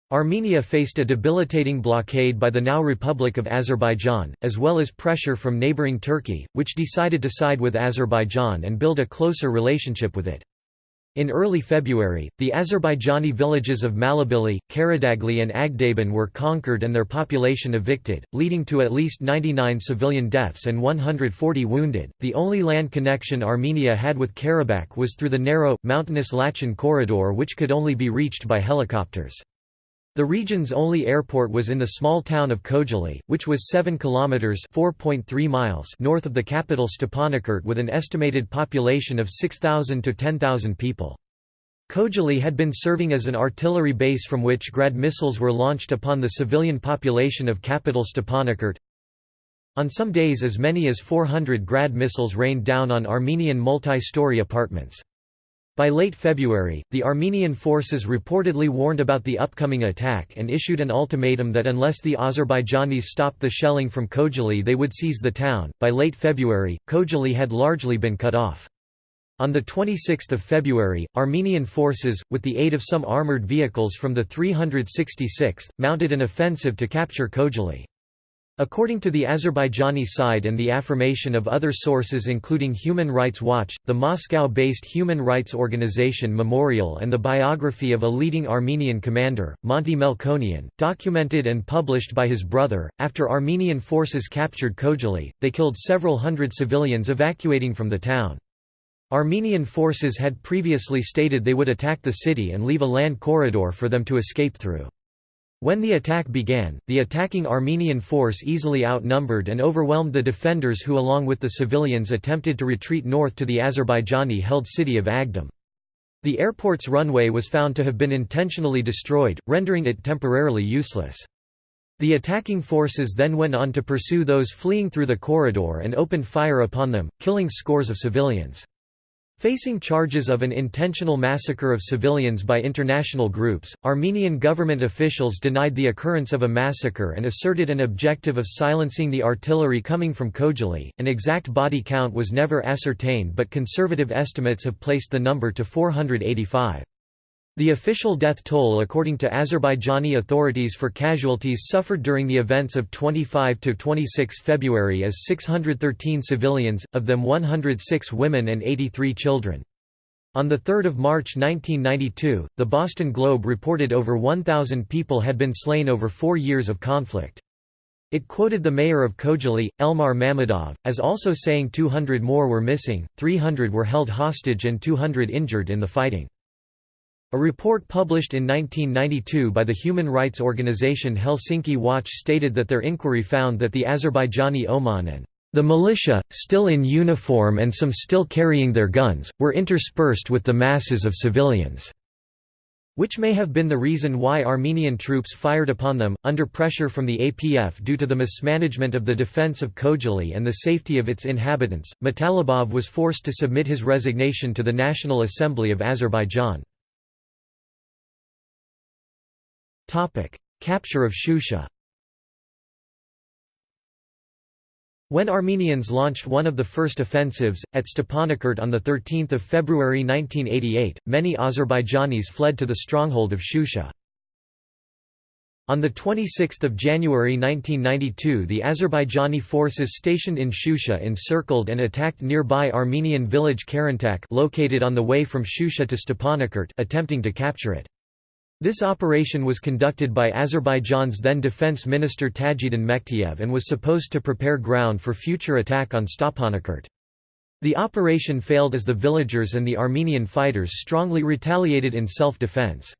Armenia faced a debilitating blockade by the now Republic of Azerbaijan, as well as pressure from neighboring Turkey, which decided to side with Azerbaijan and build a closer relationship with it. In early February, the Azerbaijani villages of Malabili, Karadagli and Agdaban were conquered and their population evicted, leading to at least 99 civilian deaths and 140 wounded. The only land connection Armenia had with Karabakh was through the narrow, mountainous Lachin corridor which could only be reached by helicopters. The region's only airport was in the small town of Khojaly, which was 7 kilometers (4.3 miles) north of the capital Stepanakert with an estimated population of 6,000 to 10,000 people. Khojaly had been serving as an artillery base from which Grad missiles were launched upon the civilian population of capital Stepanakert. On some days as many as 400 Grad missiles rained down on Armenian multi-story apartments. By late February, the Armenian forces reportedly warned about the upcoming attack and issued an ultimatum that unless the Azerbaijanis stopped the shelling from Khojaly they would seize the town. By late February, Khojaly had largely been cut off. On 26 February, Armenian forces, with the aid of some armoured vehicles from the 366th, mounted an offensive to capture Khojaly. According to the Azerbaijani side and the affirmation of other sources including Human Rights Watch, the Moscow-based human rights organization Memorial and the biography of a leading Armenian commander, Monty Melkonian, documented and published by his brother, after Armenian forces captured Khojaly, they killed several hundred civilians evacuating from the town. Armenian forces had previously stated they would attack the city and leave a land corridor for them to escape through. When the attack began, the attacking Armenian force easily outnumbered and overwhelmed the defenders who along with the civilians attempted to retreat north to the Azerbaijani-held city of Agdam. The airport's runway was found to have been intentionally destroyed, rendering it temporarily useless. The attacking forces then went on to pursue those fleeing through the corridor and opened fire upon them, killing scores of civilians. Facing charges of an intentional massacre of civilians by international groups, Armenian government officials denied the occurrence of a massacre and asserted an objective of silencing the artillery coming from Khojaly. An exact body count was never ascertained, but conservative estimates have placed the number to 485. The official death toll according to Azerbaijani authorities for casualties suffered during the events of 25–26 February is 613 civilians, of them 106 women and 83 children. On 3 March 1992, the Boston Globe reported over 1,000 people had been slain over four years of conflict. It quoted the mayor of Khojaly, Elmar Mammadov, as also saying 200 more were missing, 300 were held hostage and 200 injured in the fighting. A report published in 1992 by the human rights organization Helsinki Watch stated that their inquiry found that the Azerbaijani OMON and the militia, still in uniform and some still carrying their guns, were interspersed with the masses of civilians which may have been the reason why Armenian troops fired upon them, under pressure from the APF due to the mismanagement of the defense of Khojaly and the safety of its inhabitants. Mutalibov was forced to submit his resignation to the National Assembly of Azerbaijan. Capture of Shusha When Armenians launched one of the first offensives, at Stepanakert on 13 February 1988, many Azerbaijanis fled to the stronghold of Shusha. On 26 January 1992 the Azerbaijani forces stationed in Shusha encircled and attacked nearby Armenian village Karintak located on the way from Shusha to Stepanakert attempting to capture it. This operation was conducted by Azerbaijan's then defense minister Tajuddin Mektiev and was supposed to prepare ground for future attack on Stepanakert. The operation failed as the villagers and the Armenian fighters strongly retaliated in self-defense.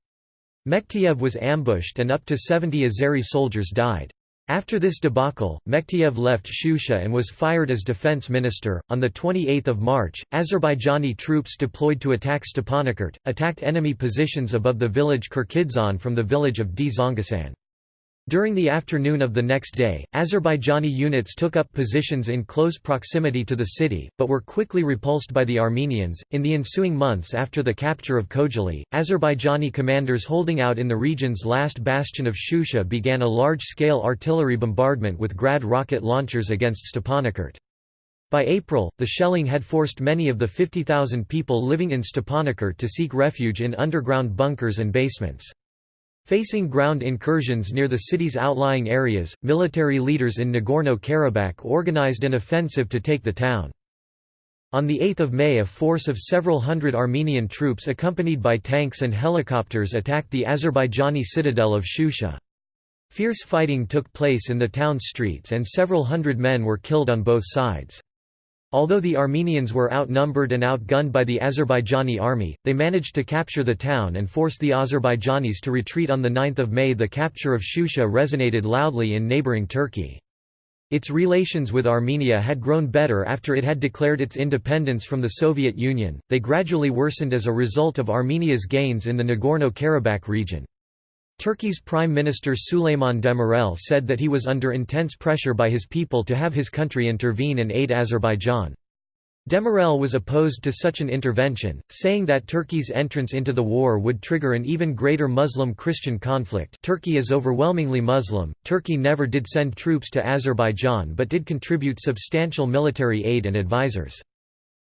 Mektiev was ambushed and up to 70 Azeri soldiers died. After this debacle, Mektiev left Shusha and was fired as defense minister. On the 28th of March, Azerbaijani troops deployed to attack Stepanakert, attacked enemy positions above the village Kirkidzan from the village of Dzongasan. During the afternoon of the next day, Azerbaijani units took up positions in close proximity to the city, but were quickly repulsed by the Armenians. In the ensuing months after the capture of Khojaly, Azerbaijani commanders holding out in the region's last bastion of Shusha began a large scale artillery bombardment with Grad rocket launchers against Stepanakert. By April, the shelling had forced many of the 50,000 people living in Stepanakert to seek refuge in underground bunkers and basements. Facing ground incursions near the city's outlying areas, military leaders in Nagorno-Karabakh organized an offensive to take the town. On 8 May a force of several hundred Armenian troops accompanied by tanks and helicopters attacked the Azerbaijani citadel of Shusha. Fierce fighting took place in the town's streets and several hundred men were killed on both sides. Although the Armenians were outnumbered and outgunned by the Azerbaijani army, they managed to capture the town and force the Azerbaijanis to retreat on 9 May The capture of Shusha resonated loudly in neighbouring Turkey. Its relations with Armenia had grown better after it had declared its independence from the Soviet Union, they gradually worsened as a result of Armenia's gains in the Nagorno-Karabakh region. Turkey's Prime Minister Süleyman Demirel said that he was under intense pressure by his people to have his country intervene and aid Azerbaijan. Demirel was opposed to such an intervention, saying that Turkey's entrance into the war would trigger an even greater Muslim-Christian conflict Turkey is overwhelmingly Muslim, Turkey never did send troops to Azerbaijan but did contribute substantial military aid and advisors.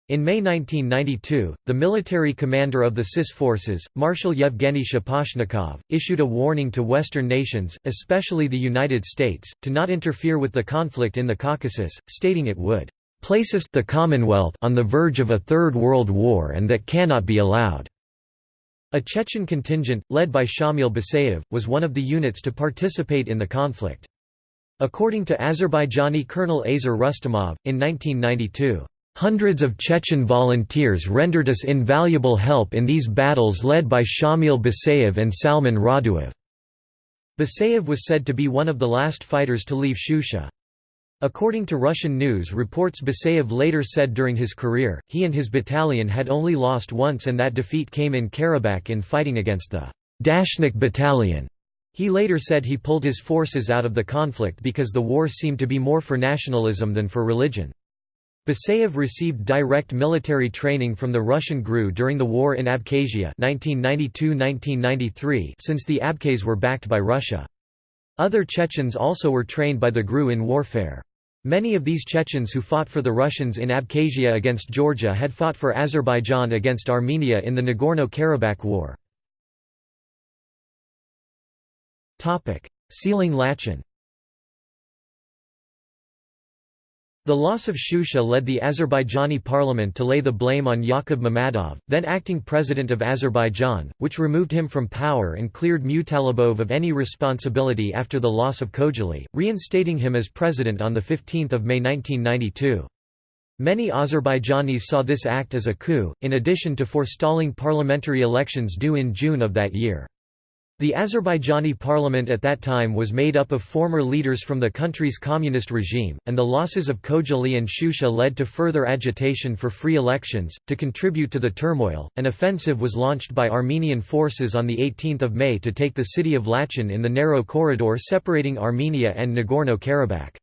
In May 1992, the military commander of the CIS forces, Marshal Yevgeny Shaposhnikov, issued a warning to Western nations, especially the United States, to not interfere with the conflict in the Caucasus, stating it would places the Commonwealth on the verge of a Third World War and that cannot be allowed." A Chechen contingent, led by Shamil Basayev, was one of the units to participate in the conflict. According to Azerbaijani Colonel Azer Rustamov, in 1992, Hundreds of Chechen volunteers rendered us invaluable help in these battles led by Shamil Basayev and Salman Raduev. Basayev was said to be one of the last fighters to leave Shusha. According to Russian news reports Basayev later said during his career, he and his battalion had only lost once and that defeat came in Karabakh in fighting against the Dashnak battalion. He later said he pulled his forces out of the conflict because the war seemed to be more for nationalism than for religion. Basayev received direct military training from the Russian GRU during the war in Abkhazia 1992–1993 since the Abkhaz were backed by Russia. Other Chechens also were trained by the GRU in warfare. Many of these Chechens who fought for the Russians in Abkhazia against Georgia had fought for Azerbaijan against Armenia in the Nagorno-Karabakh War. Sealing Lachin The loss of Shusha led the Azerbaijani parliament to lay the blame on Yakub Mammadov, then acting president of Azerbaijan, which removed him from power and cleared Mutalibov of any responsibility after the loss of Khojaly, reinstating him as president on 15 May 1992. Many Azerbaijanis saw this act as a coup, in addition to forestalling parliamentary elections due in June of that year. The Azerbaijani parliament at that time was made up of former leaders from the country's communist regime, and the losses of Khojaly and Shusha led to further agitation for free elections. To contribute to the turmoil, an offensive was launched by Armenian forces on 18 May to take the city of Lachin in the narrow corridor separating Armenia and Nagorno-Karabakh.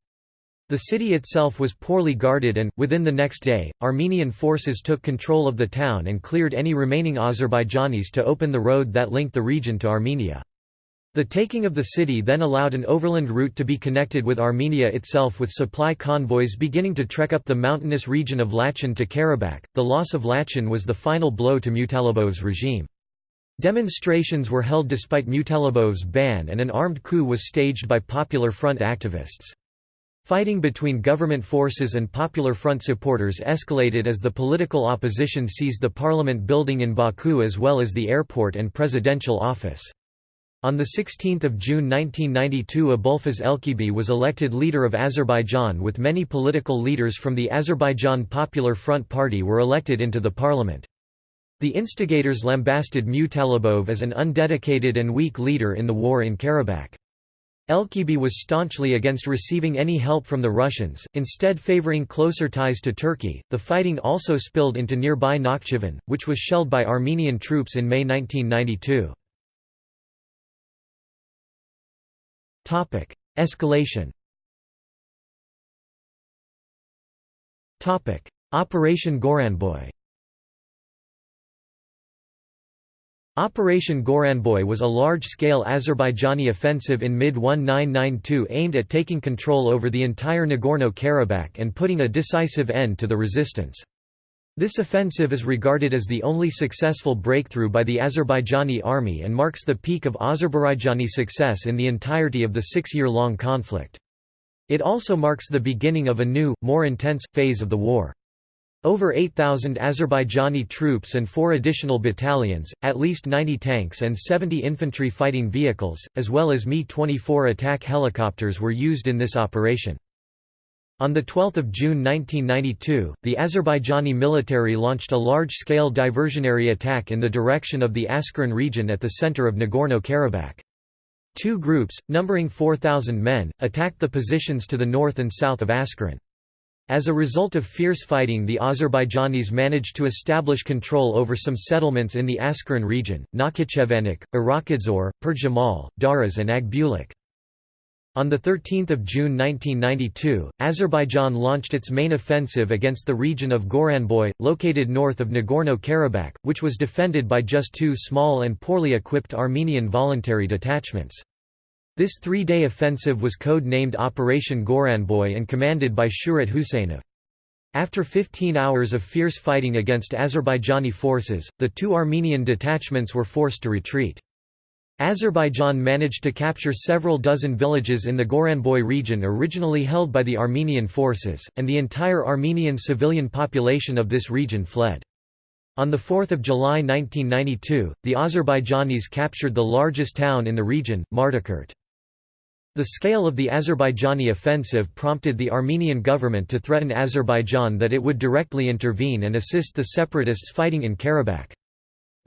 The city itself was poorly guarded and, within the next day, Armenian forces took control of the town and cleared any remaining Azerbaijanis to open the road that linked the region to Armenia. The taking of the city then allowed an overland route to be connected with Armenia itself with supply convoys beginning to trek up the mountainous region of Lachin to Karabakh. The loss of Lachin was the final blow to Mutalibov's regime. Demonstrations were held despite Mutalibov's ban and an armed coup was staged by Popular Front activists. Fighting between government forces and Popular Front supporters escalated as the political opposition seized the parliament building in Baku as well as the airport and presidential office. On 16 June 1992 Abulfaz Elchibey was elected leader of Azerbaijan with many political leaders from the Azerbaijan Popular Front Party were elected into the parliament. The instigators lambasted Mutalibov as an undedicated and weak leader in the war in Karabakh. Elchibey was staunchly against receiving any help from the Russians, instead favoring closer ties to Turkey. The fighting also spilled into nearby Nakhchivan, which was shelled by Armenian troops in May 1992. Topic: Escalation. Topic: Operation Goranboy. Operation Goranboy was a large-scale Azerbaijani offensive in mid-1992 aimed at taking control over the entire Nagorno-Karabakh and putting a decisive end to the resistance. This offensive is regarded as the only successful breakthrough by the Azerbaijani army and marks the peak of Azerbaijani success in the entirety of the six-year-long conflict. It also marks the beginning of a new, more intense, phase of the war. Over 8,000 Azerbaijani troops and four additional battalions, at least 90 tanks and 70 infantry fighting vehicles, as well as Mi-24 attack helicopters were used in this operation. On 12 June 1992, the Azerbaijani military launched a large-scale diversionary attack in the direction of the Askeran region at the center of Nagorno-Karabakh. Two groups, numbering 4,000 men, attacked the positions to the north and south of Askeran. As a result of fierce fighting the Azerbaijanis managed to establish control over some settlements in the Askeran region, Nakhichevanik, Irakidzor, Perjamal, Daraz and Agbulak. On 13 June 1992, Azerbaijan launched its main offensive against the region of Goranboy, located north of Nagorno-Karabakh, which was defended by just two small and poorly equipped Armenian voluntary detachments. This three-day offensive was code-named Operation Goranboy and commanded by Surat Huseynov. After 15 hours of fierce fighting against Azerbaijani forces, the two Armenian detachments were forced to retreat. Azerbaijan managed to capture several dozen villages in the Goranboy region originally held by the Armenian forces, and the entire Armenian civilian population of this region fled. On 4 July 1992, the Azerbaijanis captured the largest town in the region, Martakert. The scale of the Azerbaijani offensive prompted the Armenian government to threaten Azerbaijan that it would directly intervene and assist the separatists fighting in Karabakh.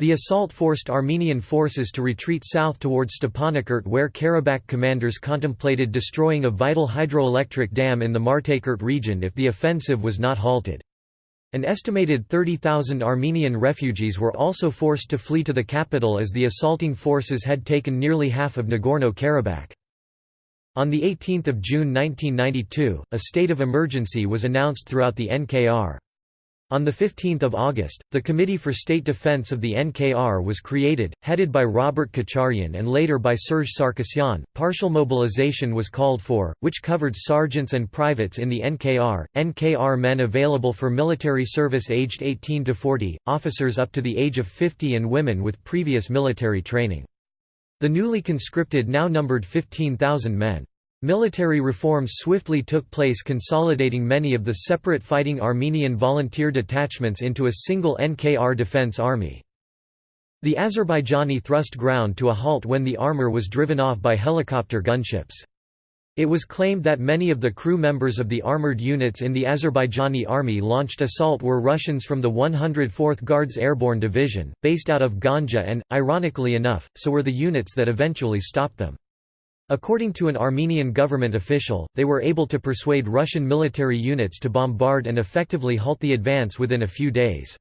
The assault forced Armenian forces to retreat south towards Stepanakert where Karabakh commanders contemplated destroying a vital hydroelectric dam in the Martakert region if the offensive was not halted. An estimated 30,000 Armenian refugees were also forced to flee to the capital as the assaulting forces had taken nearly half of Nagorno-Karabakh. On 18 June 1992, a state of emergency was announced throughout the NKR. On 15 August, the Committee for State Defense of the NKR was created, headed by Robert Kocharyan and later by Serge Sarkisyan. Partial mobilization was called for, which covered sergeants and privates in the NKR, NKR men available for military service aged 18 to 40, officers up to the age of 50 and women with previous military training. The newly conscripted now numbered 15,000 men. Military reforms swiftly took place consolidating many of the separate fighting Armenian volunteer detachments into a single NKR defense army. The Azerbaijani thrust ground to a halt when the armor was driven off by helicopter gunships. It was claimed that many of the crew members of the armored units in the Azerbaijani army launched assault were Russians from the 104th Guards Airborne Division, based out of Ganja and, ironically enough, so were the units that eventually stopped them. According to an Armenian government official, they were able to persuade Russian military units to bombard and effectively halt the advance within a few days.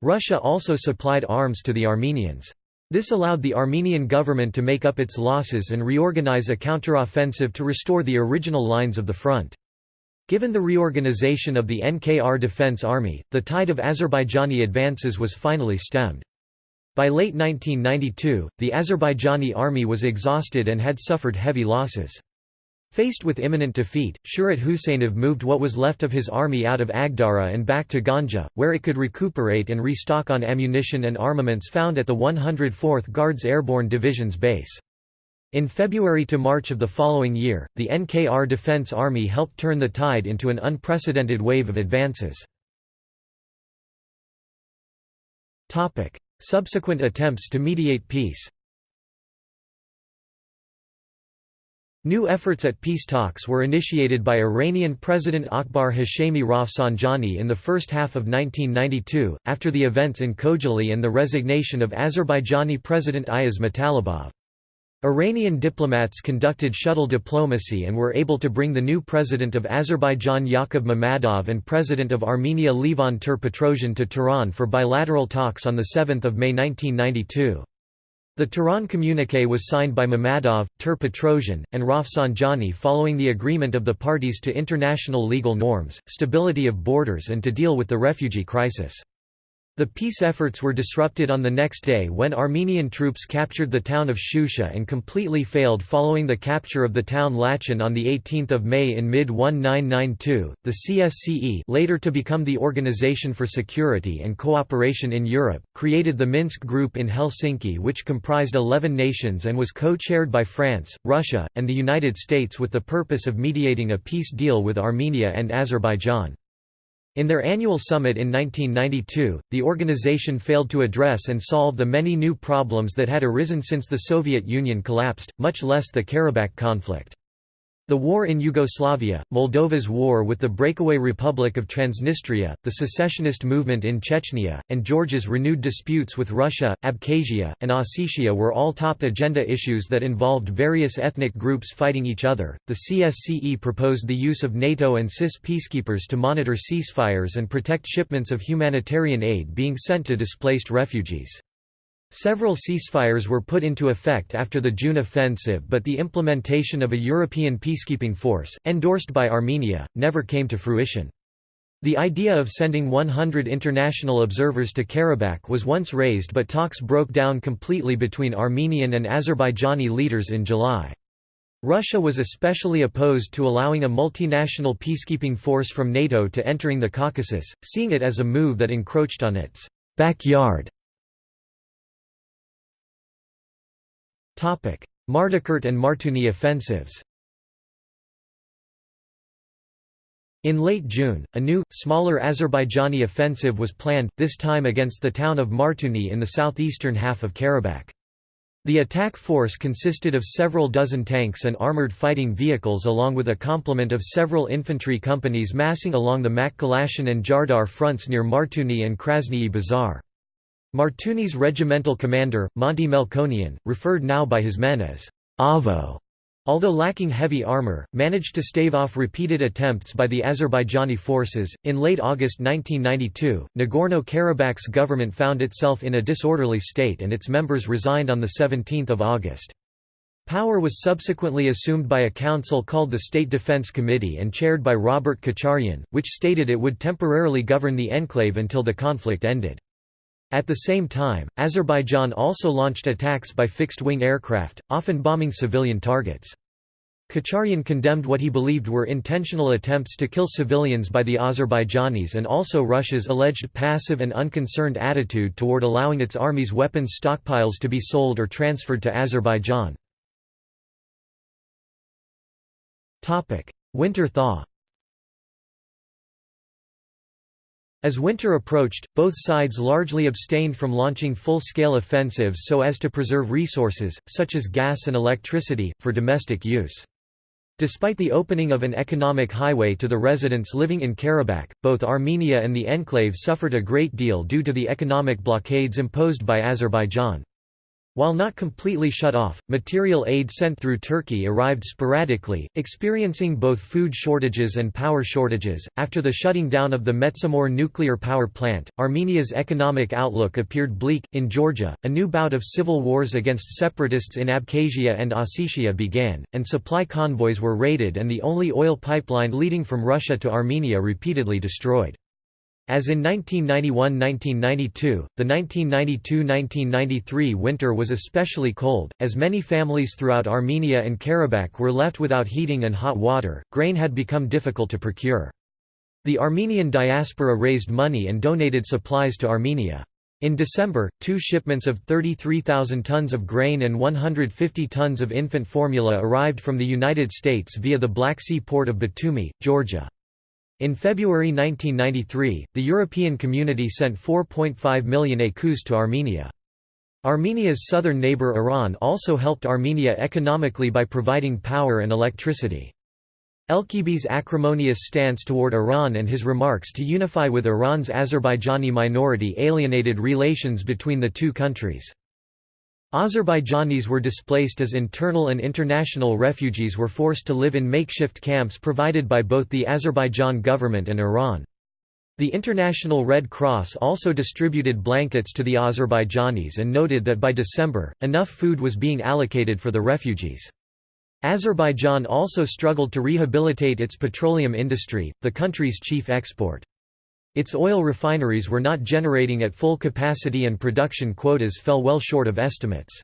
Russia also supplied arms to the Armenians. This allowed the Armenian government to make up its losses and reorganize a counteroffensive to restore the original lines of the front. Given the reorganization of the NKR Defense Army, the tide of Azerbaijani advances was finally stemmed. By late 1992, the Azerbaijani army was exhausted and had suffered heavy losses. Faced with imminent defeat, Surat Huseynov moved what was left of his army out of Agdara and back to Ganja, where it could recuperate and restock on ammunition and armaments found at the 104th Guards Airborne Division's base. In February to March of the following year, the NKR Defense Army helped turn the tide into an unprecedented wave of advances. Subsequent attempts to mediate peace New efforts at peace talks were initiated by Iranian President Akbar Hashemi Rafsanjani in the first half of 1992, after the events in Khojaly and the resignation of Azerbaijani President Ayaz Mutalibov. Iranian diplomats conducted shuttle diplomacy and were able to bring the new president of Azerbaijan Yakub Mammadov and president of Armenia Levon Ter-Petrosian to Tehran for bilateral talks on 7 May 1992. The Tehran communique was signed by Mammadov, Ter-Petrosian, and Rafsanjani following the agreement of the parties to international legal norms, stability of borders and to deal with the refugee crisis. The peace efforts were disrupted on the next day when Armenian troops captured the town of Shusha and completely failed following the capture of the town Lachin on 18 May in mid-1992. The CSCE later to become the Organization for Security and Cooperation in Europe, created the Minsk Group in Helsinki which comprised 11 nations and was co-chaired by France, Russia, and the United States with the purpose of mediating a peace deal with Armenia and Azerbaijan. In their annual summit in 1992, the organization failed to address and solve the many new problems that had arisen since the Soviet Union collapsed, much less the Karabakh conflict. The war in Yugoslavia, Moldova's war with the breakaway Republic of Transnistria, the secessionist movement in Chechnya, and Georgia's renewed disputes with Russia, Abkhazia, and Ossetia were all top agenda issues that involved various ethnic groups fighting each other. The CSCE proposed the use of NATO and CIS peacekeepers to monitor ceasefires and protect shipments of humanitarian aid being sent to displaced refugees. Several ceasefires were put into effect after the June offensive but the implementation of a European peacekeeping force, endorsed by Armenia, never came to fruition. The idea of sending 100 international observers to Karabakh was once raised but talks broke down completely between Armenian and Azerbaijani leaders in July. Russia was especially opposed to allowing a multinational peacekeeping force from NATO to entering the Caucasus, seeing it as a move that encroached on its backyard Martakert and Martuni offensives In late June, a new, smaller Azerbaijani offensive was planned, this time against the town of Martuni in the southeastern half of Karabakh. The attack force consisted of several dozen tanks and armoured fighting vehicles along with a complement of several infantry companies massing along the Makhalashan and Jardar fronts near Martuni and Krasnyi Bazar. Martuni's regimental commander, Monty Melkonian, referred now by his men as Avo, although lacking heavy armor, managed to stave off repeated attempts by the Azerbaijani forces. In late August 1992, Nagorno Karabakh's government found itself in a disorderly state and its members resigned on 17 August. Power was subsequently assumed by a council called the State Defense Committee and chaired by Robert Kocharyan, which stated it would temporarily govern the enclave until the conflict ended. At the same time, Azerbaijan also launched attacks by fixed-wing aircraft, often bombing civilian targets. Kocharyan condemned what he believed were intentional attempts to kill civilians by the Azerbaijanis and also Russia's alleged passive and unconcerned attitude toward allowing its army's weapons stockpiles to be sold or transferred to Azerbaijan. Winter thaw As winter approached, both sides largely abstained from launching full-scale offensives so as to preserve resources, such as gas and electricity, for domestic use. Despite the opening of an economic highway to the residents living in Karabakh, both Armenia and the enclave suffered a great deal due to the economic blockades imposed by Azerbaijan. While not completely shut off, material aid sent through Turkey arrived sporadically, experiencing both food shortages and power shortages. After the shutting down of the Metsamor nuclear power plant, Armenia's economic outlook appeared bleak. In Georgia, a new bout of civil wars against separatists in Abkhazia and Ossetia began, and supply convoys were raided and the only oil pipeline leading from Russia to Armenia repeatedly destroyed. As in 1991–1992, the 1992–1993 winter was especially cold, as many families throughout Armenia and Karabakh were left without heating and hot water, grain had become difficult to procure. The Armenian diaspora raised money and donated supplies to Armenia. In December, two shipments of 33,000 tons of grain and 150 tons of infant formula arrived from the United States via the Black Sea port of Batumi, Georgia. In February 1993, the European Community sent 4.5 million écus to Armenia. Armenia's southern neighbor Iran also helped Armenia economically by providing power and electricity. Elchibey's acrimonious stance toward Iran and his remarks to unify with Iran's Azerbaijani minority alienated relations between the two countries. Azerbaijanis were displaced as internal and international refugees were forced to live in makeshift camps provided by both the Azerbaijan government and Iran. The International Red Cross also distributed blankets to the Azerbaijanis and noted that by December, enough food was being allocated for the refugees. Azerbaijan also struggled to rehabilitate its petroleum industry, the country's chief export. Its oil refineries were not generating at full capacity and production quotas fell well short of estimates.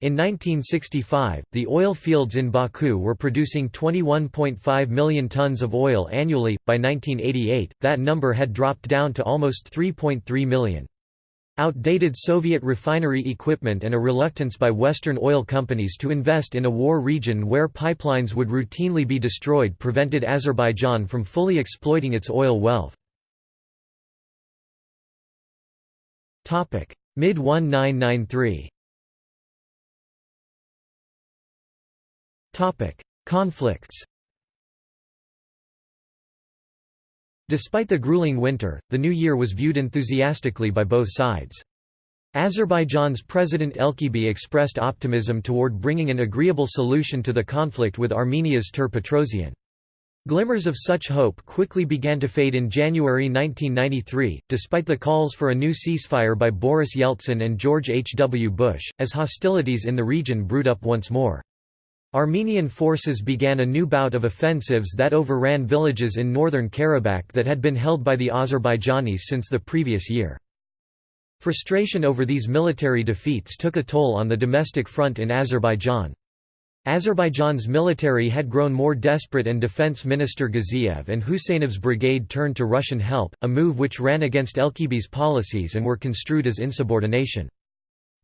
In 1965, the oil fields in Baku were producing 21.5 million tons of oil annually. By 1988, that number had dropped down to almost 3.3 million. Outdated Soviet refinery equipment and a reluctance by Western oil companies to invest in a war region where pipelines would routinely be destroyed prevented Azerbaijan from fully exploiting its oil wealth. Mid-1993 Topic: Conflicts Despite the grueling winter, the new year was viewed enthusiastically by both sides. Azerbaijan's President Elchibey expressed optimism toward bringing an agreeable solution to the conflict with Armenia's Petrosian. Glimmers of such hope quickly began to fade in January 1993, despite the calls for a new ceasefire by Boris Yeltsin and George H. W. Bush, as hostilities in the region brewed up once more. Armenian forces began a new bout of offensives that overran villages in northern Karabakh that had been held by the Azerbaijanis since the previous year. Frustration over these military defeats took a toll on the domestic front in Azerbaijan. Azerbaijan's military had grown more desperate and Defense Minister Gaziev and Huseynov's brigade turned to Russian help, a move which ran against Elchibey's policies and were construed as insubordination.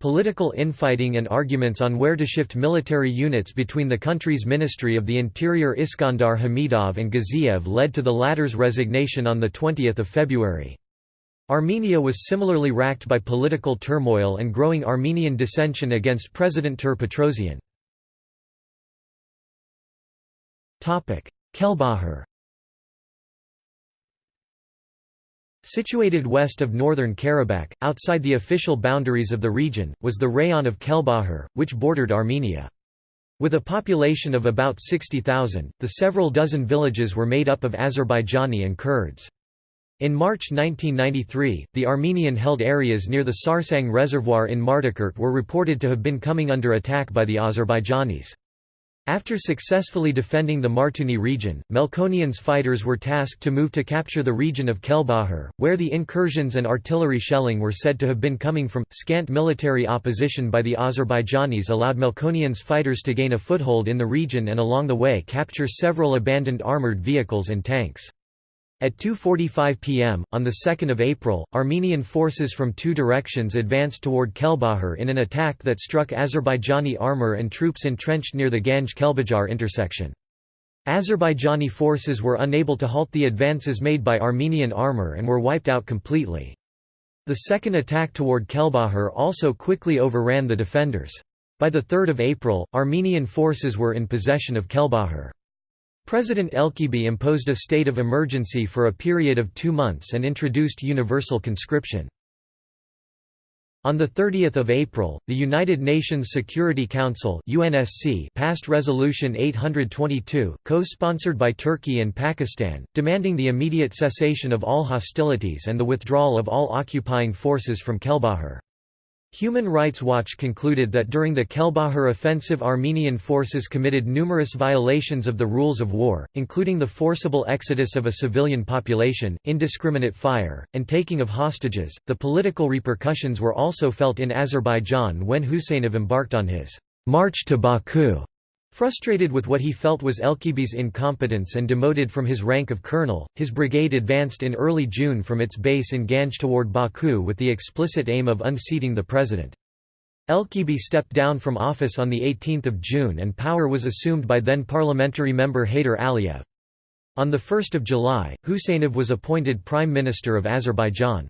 Political infighting and arguments on where to shift military units between the country's Ministry of the Interior Iskandar Hamidov and Gaziev led to the latter's resignation on 20 February. Armenia was similarly racked by political turmoil and growing Armenian dissension against President Ter Petrosian. Kelbajar Situated west of northern Karabakh, outside the official boundaries of the region, was the rayon of Kelbajar, which bordered Armenia. With a population of about 60,000, the several dozen villages were made up of Azerbaijani and Kurds. In March 1993, the Armenian-held areas near the Sarsang Reservoir in Martakert were reported to have been coming under attack by the Azerbaijanis. After successfully defending the Martuni region, Melkonian's fighters were tasked to move to capture the region of Kelbajar, where the incursions and artillery shelling were said to have been coming from. Scant military opposition by the Azerbaijanis allowed Melkonian's fighters to gain a foothold in the region and along the way capture several abandoned armoured vehicles and tanks. At 2.45 pm, on 2 April, Armenian forces from two directions advanced toward Kelbajar in an attack that struck Azerbaijani armor and troops entrenched near the Ganj-Kelbajar intersection. Azerbaijani forces were unable to halt the advances made by Armenian armor and were wiped out completely. The second attack toward Kelbajar also quickly overran the defenders. By 3 April, Armenian forces were in possession of Kelbajar. President Elchibey imposed a state of emergency for a period of two months and introduced universal conscription. On 30 April, the United Nations Security Council UNSC passed Resolution 822, co-sponsored by Turkey and Pakistan, demanding the immediate cessation of all hostilities and the withdrawal of all occupying forces from Kelbajar. Human Rights Watch concluded that during the Kelbajar offensive Armenian forces committed numerous violations of the rules of war, including the forcible exodus of a civilian population, indiscriminate fire, and taking of hostages. The political repercussions were also felt in Azerbaijan when Huseynov embarked on his march to Baku Frustrated with what he felt was Elchibey's incompetence and demoted from his rank of colonel, his brigade advanced in early June from its base in Ganj toward Baku with the explicit aim of unseating the president. Elchibi stepped down from office on 18 June and power was assumed by then parliamentary member Heydar Aliyev. On 1 July, Huseynov was appointed Prime Minister of Azerbaijan.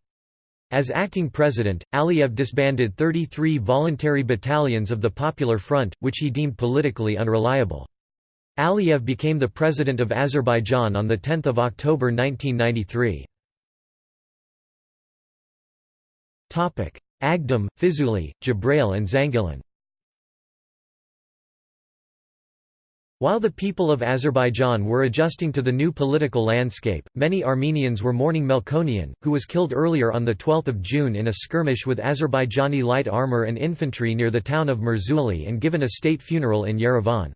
As acting president, Aliyev disbanded 33 voluntary battalions of the Popular Front, which he deemed politically unreliable. Aliyev became the president of Azerbaijan on 10 October 1993. Agdam, Fizuli, Jabrail and Zangilan While the people of Azerbaijan were adjusting to the new political landscape, many Armenians were mourning Melkonian, who was killed earlier on 12 June in a skirmish with Azerbaijani light armor and infantry near the town of Murzuli and given a state funeral in Yerevan.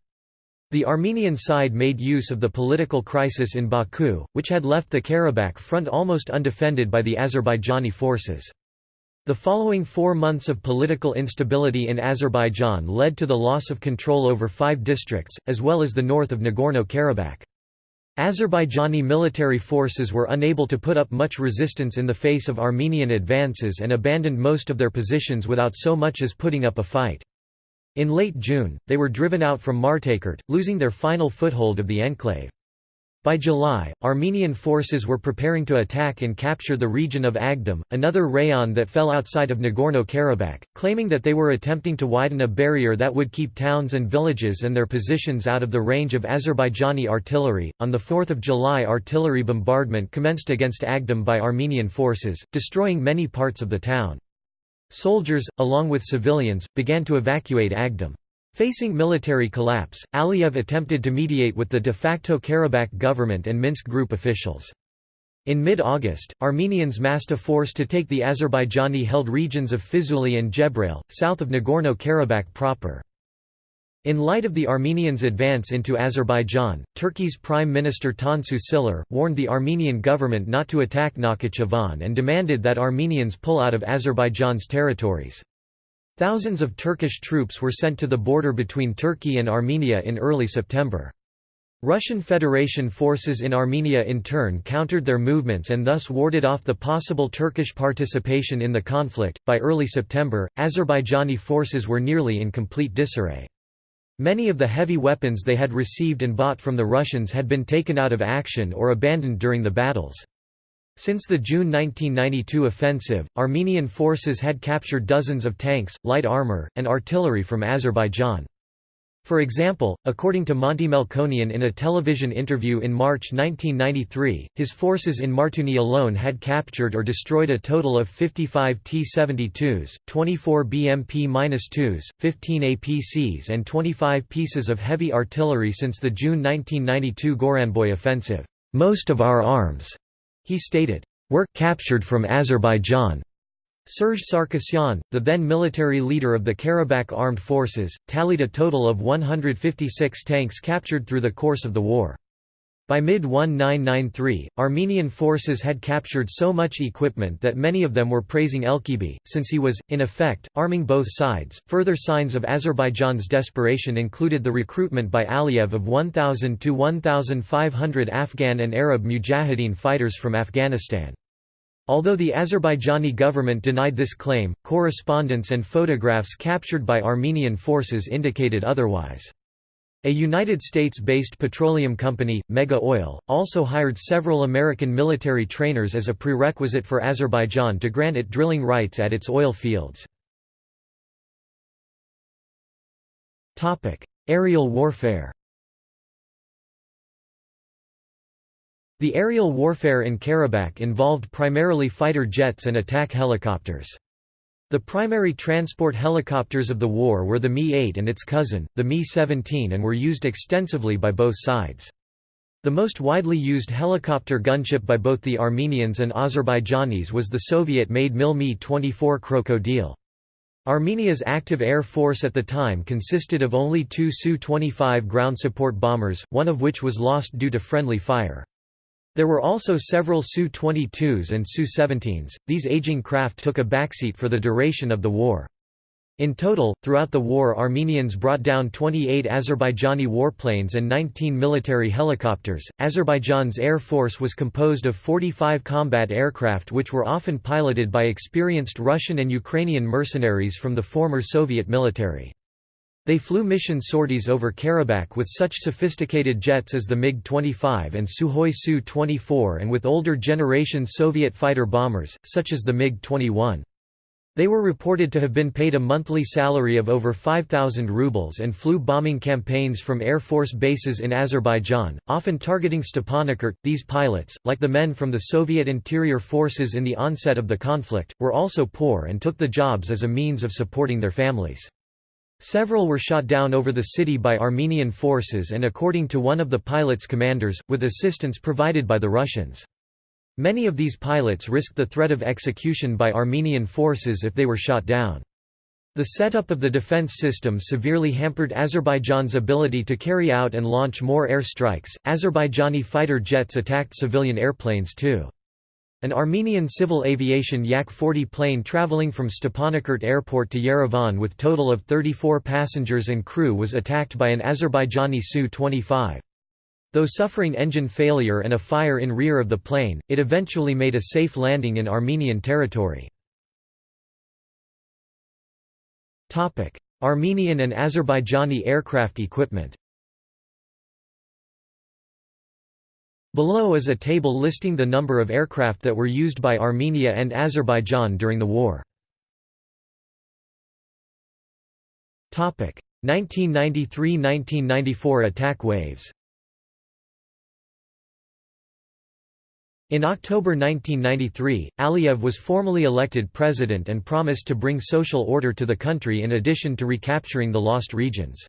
The Armenian side made use of the political crisis in Baku, which had left the Karabakh front almost undefended by the Azerbaijani forces. The following four months of political instability in Azerbaijan led to the loss of control over five districts, as well as the north of Nagorno-Karabakh. Azerbaijani military forces were unable to put up much resistance in the face of Armenian advances and abandoned most of their positions without so much as putting up a fight. In late June, they were driven out from Martakert, losing their final foothold of the enclave. By July, Armenian forces were preparing to attack and capture the region of Agdam, another rayon that fell outside of Nagorno-Karabakh, claiming that they were attempting to widen a barrier that would keep towns and villages and their positions out of the range of Azerbaijani artillery. On the 4th of July, artillery bombardment commenced against Agdam by Armenian forces, destroying many parts of the town. Soldiers, along with civilians, began to evacuate Agdam. Facing military collapse, Aliyev attempted to mediate with the de facto Karabakh government and Minsk group officials. In mid-August, Armenians massed a force to take the Azerbaijani-held regions of Fizuli and Jebrail, south of Nagorno-Karabakh proper. In light of the Armenians' advance into Azerbaijan, Turkey's Prime Minister Tansu Çiller, warned the Armenian government not to attack Nakhichevan and demanded that Armenians pull out of Azerbaijan's territories. Thousands of Turkish troops were sent to the border between Turkey and Armenia in early September. Russian Federation forces in Armenia in turn countered their movements and thus warded off the possible Turkish participation in the conflict. By early September, Azerbaijani forces were nearly in complete disarray. Many of the heavy weapons they had received and bought from the Russians had been taken out of action or abandoned during the battles. Since the June 1992 offensive, Armenian forces had captured dozens of tanks, light armor, and artillery from Azerbaijan. For example, according to Monty Melkonian in a television interview in March 1993, his forces in Martuni alone had captured or destroyed a total of 55 T-72s, 24 BMP-2s, 15 APCs and 25 pieces of heavy artillery since the June 1992 Goranboy offensive. Most of our arms he stated, "...were captured from Azerbaijan." Serge Sarkisyan, the then military leader of the Karabakh Armed Forces, tallied a total of 156 tanks captured through the course of the war. By mid-1993, Armenian forces had captured so much equipment that many of them were praising Elchibey, since he was, in effect, arming both sides. Further signs of Azerbaijan's desperation included the recruitment by Aliyev of 1,000 to 1,500 Afghan and Arab mujahideen fighters from Afghanistan. Although the Azerbaijani government denied this claim, correspondence and photographs captured by Armenian forces indicated otherwise. A United States-based petroleum company, Mega Oil, also hired several American military trainers as a prerequisite for Azerbaijan to grant it drilling rights at its oil fields. Aerial warfare The aerial warfare in Karabakh involved primarily fighter jets and attack helicopters. The primary transport helicopters of the war were the Mi-8 and its cousin, the Mi-17 and were used extensively by both sides. The most widely used helicopter gunship by both the Armenians and Azerbaijanis was the Soviet-made Mil Mi-24 Krokodil. Armenia's active air force at the time consisted of only two Su-25 ground support bombers, one of which was lost due to friendly fire. There were also several Su-22s and Su-17s, these aging craft took a backseat for the duration of the war. In total, throughout the war Armenians brought down 28 Azerbaijani warplanes and 19 military helicopters. Azerbaijan's air force was composed of 45 combat aircraft which were often piloted by experienced Russian and Ukrainian mercenaries from the former Soviet military. They flew mission sorties over Karabakh with such sophisticated jets as the MiG-25 and Sukhoi Su-24 and with older generation Soviet fighter bombers, such as the MiG-21. They were reported to have been paid a monthly salary of over 5,000 rubles and flew bombing campaigns from Air Force bases in Azerbaijan, often targeting Stepanakert. These pilots, like the men from the Soviet interior forces in the onset of the conflict, were also poor and took the jobs as a means of supporting their families. Several were shot down over the city by Armenian forces and according to one of the pilots' commanders, with assistance provided by the Russians. Many of these pilots risked the threat of execution by Armenian forces if they were shot down. The setup of the defense system severely hampered Azerbaijan's ability to carry out and launch more air strikes. Azerbaijani fighter jets attacked civilian airplanes too. An Armenian civil aviation Yak-40 plane traveling from Stepanakert airport to Yerevan with total of 34 passengers and crew was attacked by an Azerbaijani Su-25. Though suffering engine failure and a fire in rear of the plane, it eventually made a safe landing in Armenian territory. Armenian and Azerbaijani aircraft equipment Below is a table listing the number of aircraft that were used by Armenia and Azerbaijan during the war. 1993–1994 attack waves In October 1993, Aliyev was formally elected president and promised to bring social order to the country in addition to recapturing the lost regions.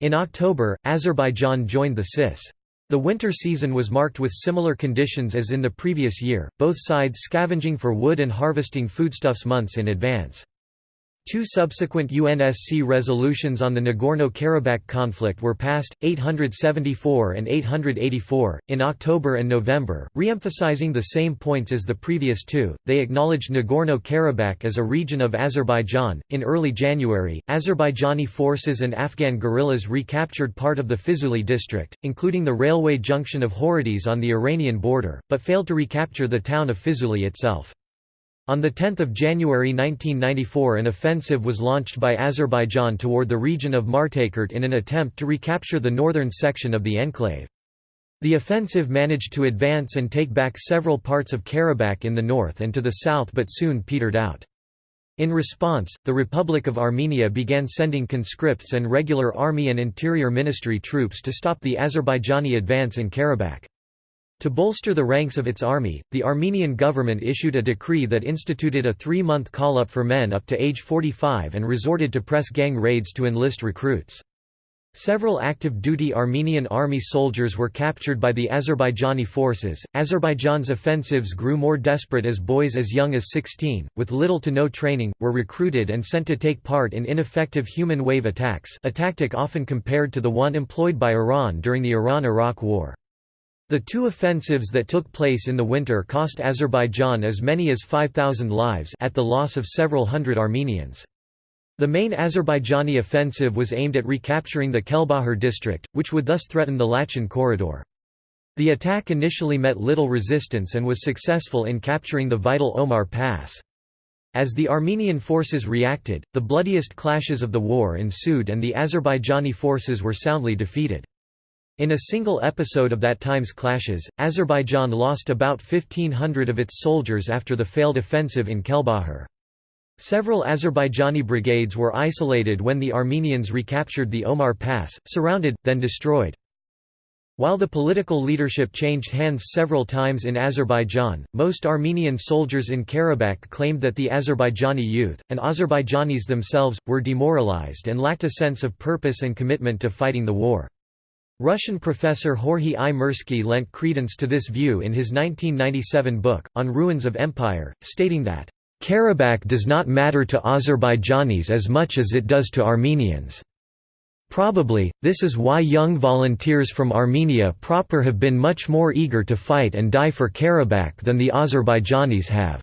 In October, Azerbaijan joined the CIS. The winter season was marked with similar conditions as in the previous year, both sides scavenging for wood and harvesting foodstuffs months in advance. Two subsequent UNSC resolutions on the Nagorno-Karabakh conflict were passed, 874 and 884, in October and November, re-emphasizing the same points as the previous two. They acknowledged Nagorno-Karabakh as a region of Azerbaijan. In early January, Azerbaijani forces and Afghan guerrillas recaptured part of the Fizuli district, including the railway junction of Horadiz on the Iranian border, but failed to recapture the town of Fizuli itself. On 10 January 1994 an offensive was launched by Azerbaijan toward the region of Martakert in an attempt to recapture the northern section of the enclave. The offensive managed to advance and take back several parts of Karabakh in the north and to the south but soon petered out. In response, the Republic of Armenia began sending conscripts and regular army and interior ministry troops to stop the Azerbaijani advance in Karabakh. To bolster the ranks of its army, the Armenian government issued a decree that instituted a three-month call-up for men up to age 45 and resorted to press gang raids to enlist recruits. Several active duty Armenian army soldiers were captured by the Azerbaijani forces. Azerbaijan's offensives grew more desperate as boys as young as 16, with little to no training, were recruited and sent to take part in ineffective human wave attacks, a tactic often compared to the one employed by Iran during the Iran-Iraq War. The two offensives that took place in the winter cost Azerbaijan as many as 5,000 lives at the loss of several hundred Armenians. The main Azerbaijani offensive was aimed at recapturing the Kelbajar district, which would thus threaten the Lachin corridor. The attack initially met little resistance and was successful in capturing the vital Omar Pass. As the Armenian forces reacted, the bloodiest clashes of the war ensued and the Azerbaijani forces were soundly defeated. In a single episode of that time's clashes, Azerbaijan lost about 1,500 of its soldiers after the failed offensive in Kelbajar. Several Azerbaijani brigades were isolated when the Armenians recaptured the Omar Pass, surrounded, then destroyed. While the political leadership changed hands several times in Azerbaijan, most Armenian soldiers in Karabakh claimed that the Azerbaijani youth, and Azerbaijanis themselves, were demoralized and lacked a sense of purpose and commitment to fighting the war. Russian professor Jorge I. Mirsky lent credence to this view in his 1997 book, On Ruins of Empire, stating that, "...Karabakh does not matter to Azerbaijanis as much as it does to Armenians." Probably, this is why young volunteers from Armenia proper have been much more eager to fight and die for Karabakh than the Azerbaijanis have.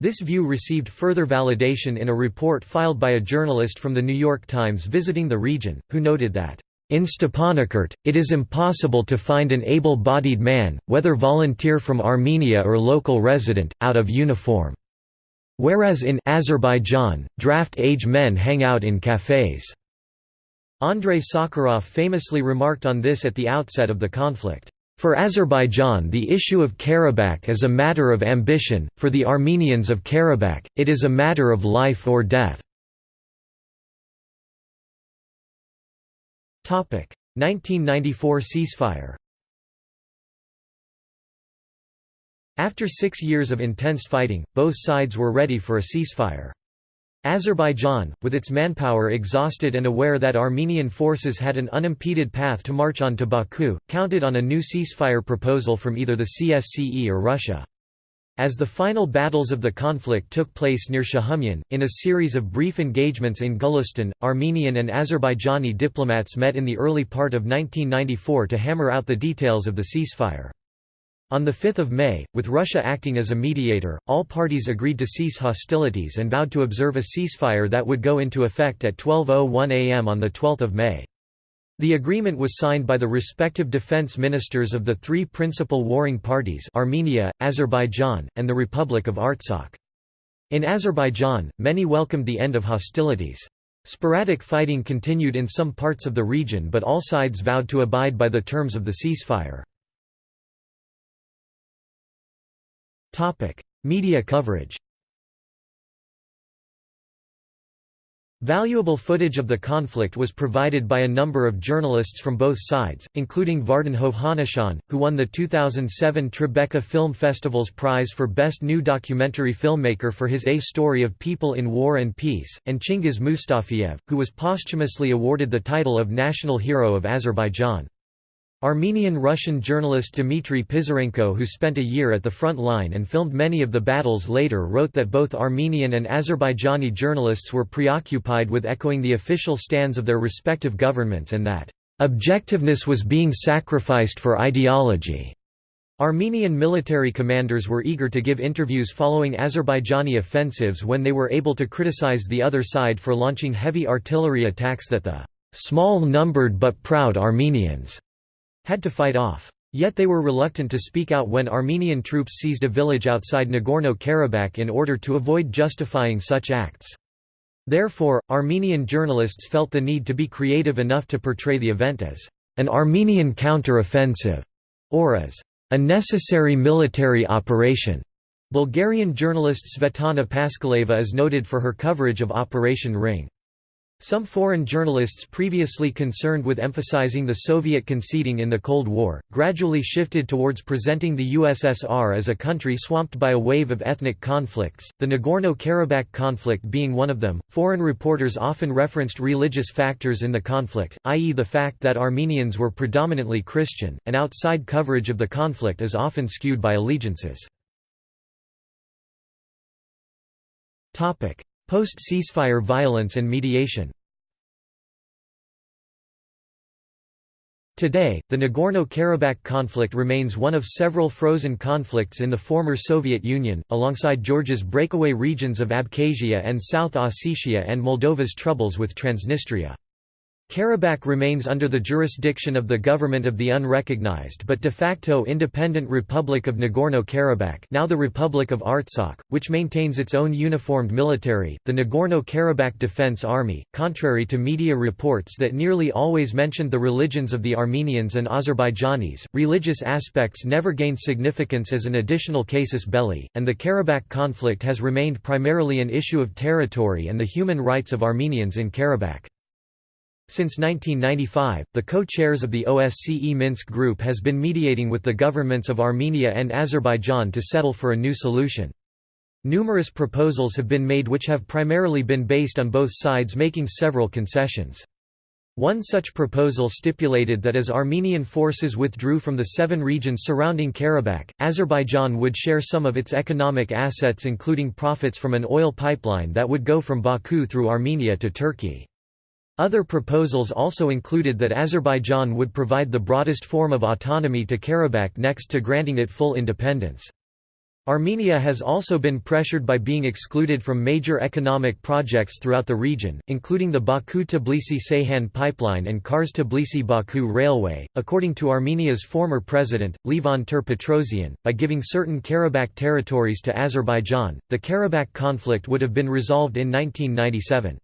This view received further validation in a report filed by a journalist from The New York Times visiting the region, who noted that in Stepanakert, it is impossible to find an able-bodied man, whether volunteer from Armenia or local resident, out of uniform. Whereas in Azerbaijan, draft-age men hang out in cafes. Andrei Sakharov famously remarked on this at the outset of the conflict. For Azerbaijan the issue of Karabakh is a matter of ambition, for the Armenians of Karabakh, it is a matter of life or death. 1994 ceasefire After six years of intense fighting, both sides were ready for a ceasefire. Azerbaijan, with its manpower exhausted and aware that Armenian forces had an unimpeded path to march on to Baku, counted on a new ceasefire proposal from either the CSCE or Russia. As the final battles of the conflict took place near Shahumyan, in a series of brief engagements in Gulistan, Armenian and Azerbaijani diplomats met in the early part of 1994 to hammer out the details of the ceasefire. On 5 May, with Russia acting as a mediator, all parties agreed to cease hostilities and vowed to observe a ceasefire that would go into effect at 12.01 am on 12 May. The agreement was signed by the respective defense ministers of the three principal warring parties Armenia, Azerbaijan, and the Republic of Artsakh. In Azerbaijan, many welcomed the end of hostilities. Sporadic fighting continued in some parts of the region but all sides vowed to abide by the terms of the ceasefire. Media coverage Valuable footage of the conflict was provided by a number of journalists from both sides, including Vardan Hovhannisyan, who won the 2007 Tribeca Film Festival's prize for Best New Documentary Filmmaker for his A Story of People in War and Peace, and Chingiz Mustafayev, who was posthumously awarded the title of National Hero of Azerbaijan. Armenian-Russian journalist Dmitry Pisarenko who spent a year at the front line and filmed many of the battles later wrote that both Armenian and Azerbaijani journalists were preoccupied with echoing the official stands of their respective governments and that, "...objectiveness was being sacrificed for ideology." Armenian military commanders were eager to give interviews following Azerbaijani offensives when they were able to criticize the other side for launching heavy artillery attacks that the "...small-numbered but proud Armenians." Had to fight off. Yet they were reluctant to speak out when Armenian troops seized a village outside Nagorno-Karabakh in order to avoid justifying such acts. Therefore, Armenian journalists felt the need to be creative enough to portray the event as an Armenian counter-offensive, or as a necessary military operation. Bulgarian journalist Svetlana Paskaleva is noted for her coverage of Operation Ring. Some foreign journalists previously concerned with emphasizing the Soviet conceding in the Cold War, gradually shifted towards presenting the USSR as a country swamped by a wave of ethnic conflicts, the Nagorno Karabakh conflict being one of them. Foreign reporters often referenced religious factors in the conflict, i.e., the fact that Armenians were predominantly Christian, and outside coverage of the conflict is often skewed by allegiances. Post-ceasefire violence and mediation Today, the Nagorno-Karabakh conflict remains one of several frozen conflicts in the former Soviet Union, alongside Georgia's breakaway regions of Abkhazia and South Ossetia and Moldova's troubles with Transnistria. Karabakh remains under the jurisdiction of the government of the unrecognized but de facto independent Republic of Nagorno-Karabakh now the Republic of Artsakh, which maintains its own uniformed military, the Nagorno-Karabakh Defense Army. Contrary to media reports that nearly always mentioned the religions of the Armenians and Azerbaijanis, religious aspects never gained significance as an additional casus belli, and the Karabakh conflict has remained primarily an issue of territory and the human rights of Armenians in Karabakh. Since 1995, the co-chairs of the OSCE Minsk Group has been mediating with the governments of Armenia and Azerbaijan to settle for a new solution. Numerous proposals have been made which have primarily been based on both sides making several concessions. One such proposal stipulated that as Armenian forces withdrew from the seven regions surrounding Karabakh, Azerbaijan would share some of its economic assets including profits from an oil pipeline that would go from Baku through Armenia to Turkey. Other proposals also included that Azerbaijan would provide the broadest form of autonomy to Karabakh next to granting it full independence. Armenia has also been pressured by being excluded from major economic projects throughout the region, including the Baku-Tbilisi-Ceyhan pipeline and Kars-Tbilisi-Baku railway. According to Armenia's former president, Levon Ter-Petrosyan, by giving certain Karabakh territories to Azerbaijan, the Karabakh conflict would have been resolved in 1997.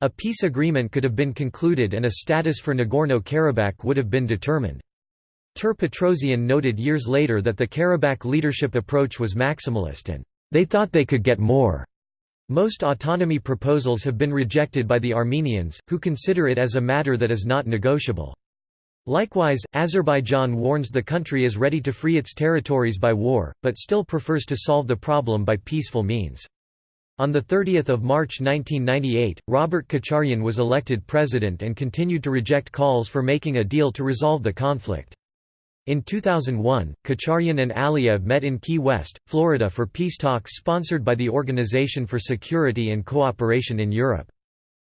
A peace agreement could have been concluded and a status for Nagorno-Karabakh would have been determined. Ter-Petrosyan noted years later that the Karabakh leadership approach was maximalist and, "...they thought they could get more." Most autonomy proposals have been rejected by the Armenians, who consider it as a matter that is not negotiable. Likewise, Azerbaijan warns the country is ready to free its territories by war, but still prefers to solve the problem by peaceful means. On 30 March 1998, Robert Kocharyan was elected president and continued to reject calls for making a deal to resolve the conflict. In 2001, Kocharyan and Aliyev met in Key West, Florida for peace talks sponsored by the Organization for Security and Cooperation in Europe.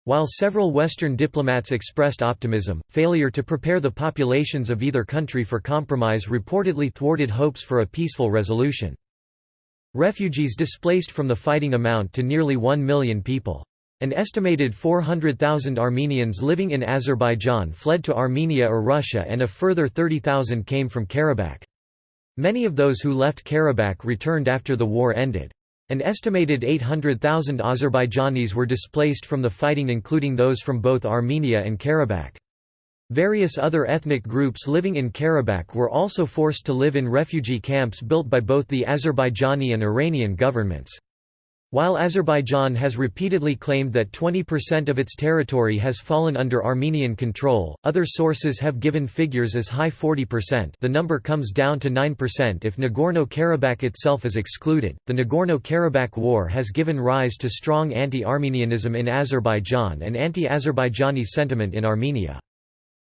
While several Western diplomats expressed optimism, failure to prepare the populations of either country for compromise reportedly thwarted hopes for a peaceful resolution. Refugees displaced from the fighting amount to nearly 1 million people. An estimated 400,000 Armenians living in Azerbaijan fled to Armenia or Russia and a further 30,000 came from Karabakh. Many of those who left Karabakh returned after the war ended. An estimated 800,000 Azerbaijanis were displaced from the fighting including those from both Armenia and Karabakh. Various other ethnic groups living in Karabakh were also forced to live in refugee camps built by both the Azerbaijani and Iranian governments. While Azerbaijan has repeatedly claimed that 20% of its territory has fallen under Armenian control, other sources have given figures as high 40%. The number comes down to 9% if Nagorno-Karabakh itself is excluded. The Nagorno-Karabakh War has given rise to strong anti-Armenianism in Azerbaijan and anti-Azerbaijani sentiment in Armenia.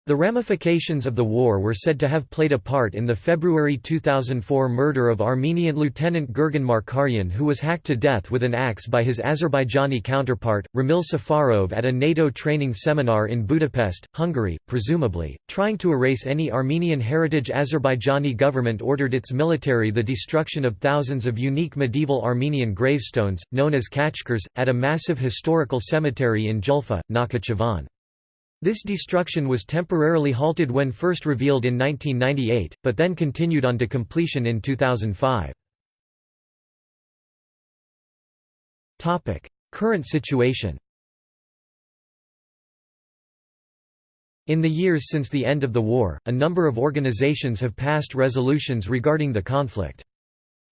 The ramifications of the war were said to have played a part in the February 2004 murder of Armenian Lieutenant Gurgen Markaryan who was hacked to death with an axe by his Azerbaijani counterpart, Ramil Safarov at a NATO training seminar in Budapest, Hungary, presumably, trying to erase any Armenian heritage Azerbaijani government ordered its military the destruction of thousands of unique medieval Armenian gravestones, known as khachkars, at a massive historical cemetery in Julfa, Nakhichevan. This destruction was temporarily halted when first revealed in 1998, but then continued on to completion in 2005. Current situation In the years since the end of the war, a number of organizations have passed resolutions regarding the conflict.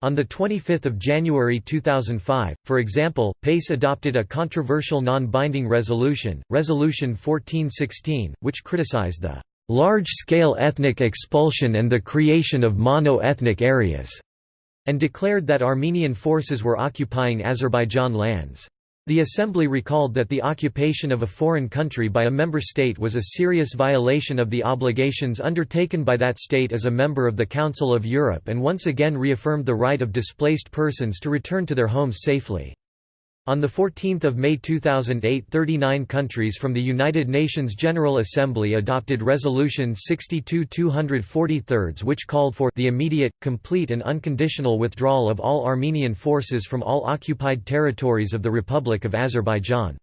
On 25 January 2005, for example, PACE adopted a controversial non-binding resolution, Resolution 1416, which criticized the "...large-scale ethnic expulsion and the creation of mono-ethnic areas", and declared that Armenian forces were occupying Azerbaijan lands. The Assembly recalled that the occupation of a foreign country by a member state was a serious violation of the obligations undertaken by that state as a member of the Council of Europe and once again reaffirmed the right of displaced persons to return to their homes safely. On 14 May 2008 39 countries from the United Nations General Assembly adopted Resolution 62-243 which called for the immediate, complete and unconditional withdrawal of all Armenian forces from all occupied territories of the Republic of Azerbaijan.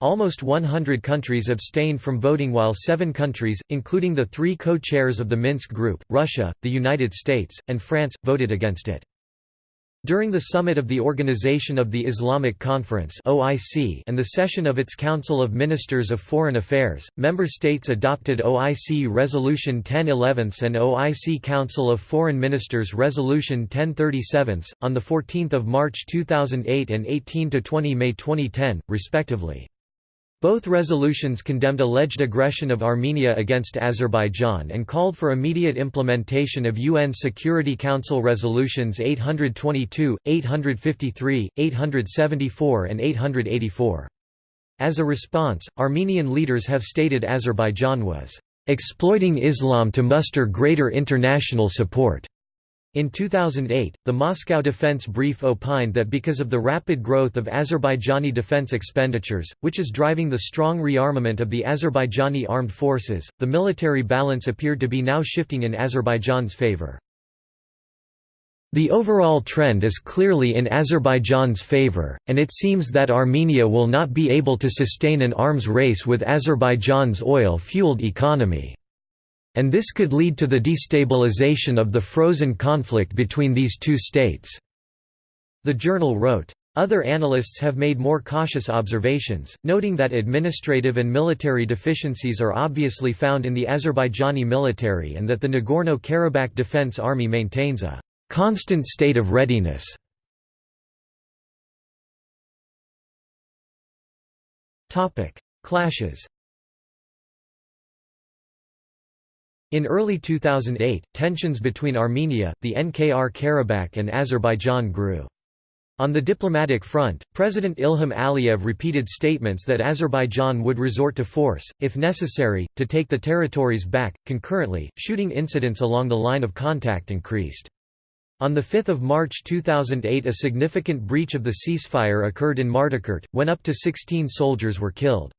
Almost 100 countries abstained from voting while seven countries, including the three co-chairs of the Minsk Group, Russia, the United States, and France, voted against it. During the summit of the Organization of the Islamic Conference (OIC) and the session of its Council of Ministers of Foreign Affairs, member states adopted OIC Resolution 1011 and OIC Council of Foreign Ministers Resolution 1037 on the 14th of March 2008 and 18 to 20 May 2010, respectively. Both resolutions condemned alleged aggression of Armenia against Azerbaijan and called for immediate implementation of UN Security Council resolutions 822, 853, 874 and 884. As a response, Armenian leaders have stated Azerbaijan was exploiting Islam to muster greater international support. In 2008, the Moscow Defense Brief opined that because of the rapid growth of Azerbaijani defense expenditures, which is driving the strong rearmament of the Azerbaijani armed forces, the military balance appeared to be now shifting in Azerbaijan's favor. The overall trend is clearly in Azerbaijan's favor, and it seems that Armenia will not be able to sustain an arms race with Azerbaijan's oil-fueled economy and this could lead to the destabilization of the frozen conflict between these two states." The journal wrote. Other analysts have made more cautious observations, noting that administrative and military deficiencies are obviously found in the Azerbaijani military and that the Nagorno-Karabakh Defense Army maintains a «constant state of readiness». Clashes In early 2008, tensions between Armenia, the NKR-Karabakh and Azerbaijan grew. On the diplomatic front, President Ilham Aliyev repeated statements that Azerbaijan would resort to force, if necessary, to take the territories back. Concurrently, shooting incidents along the line of contact increased. On 5 March 2008 a significant breach of the ceasefire occurred in Martakert, when up to 16 soldiers were killed.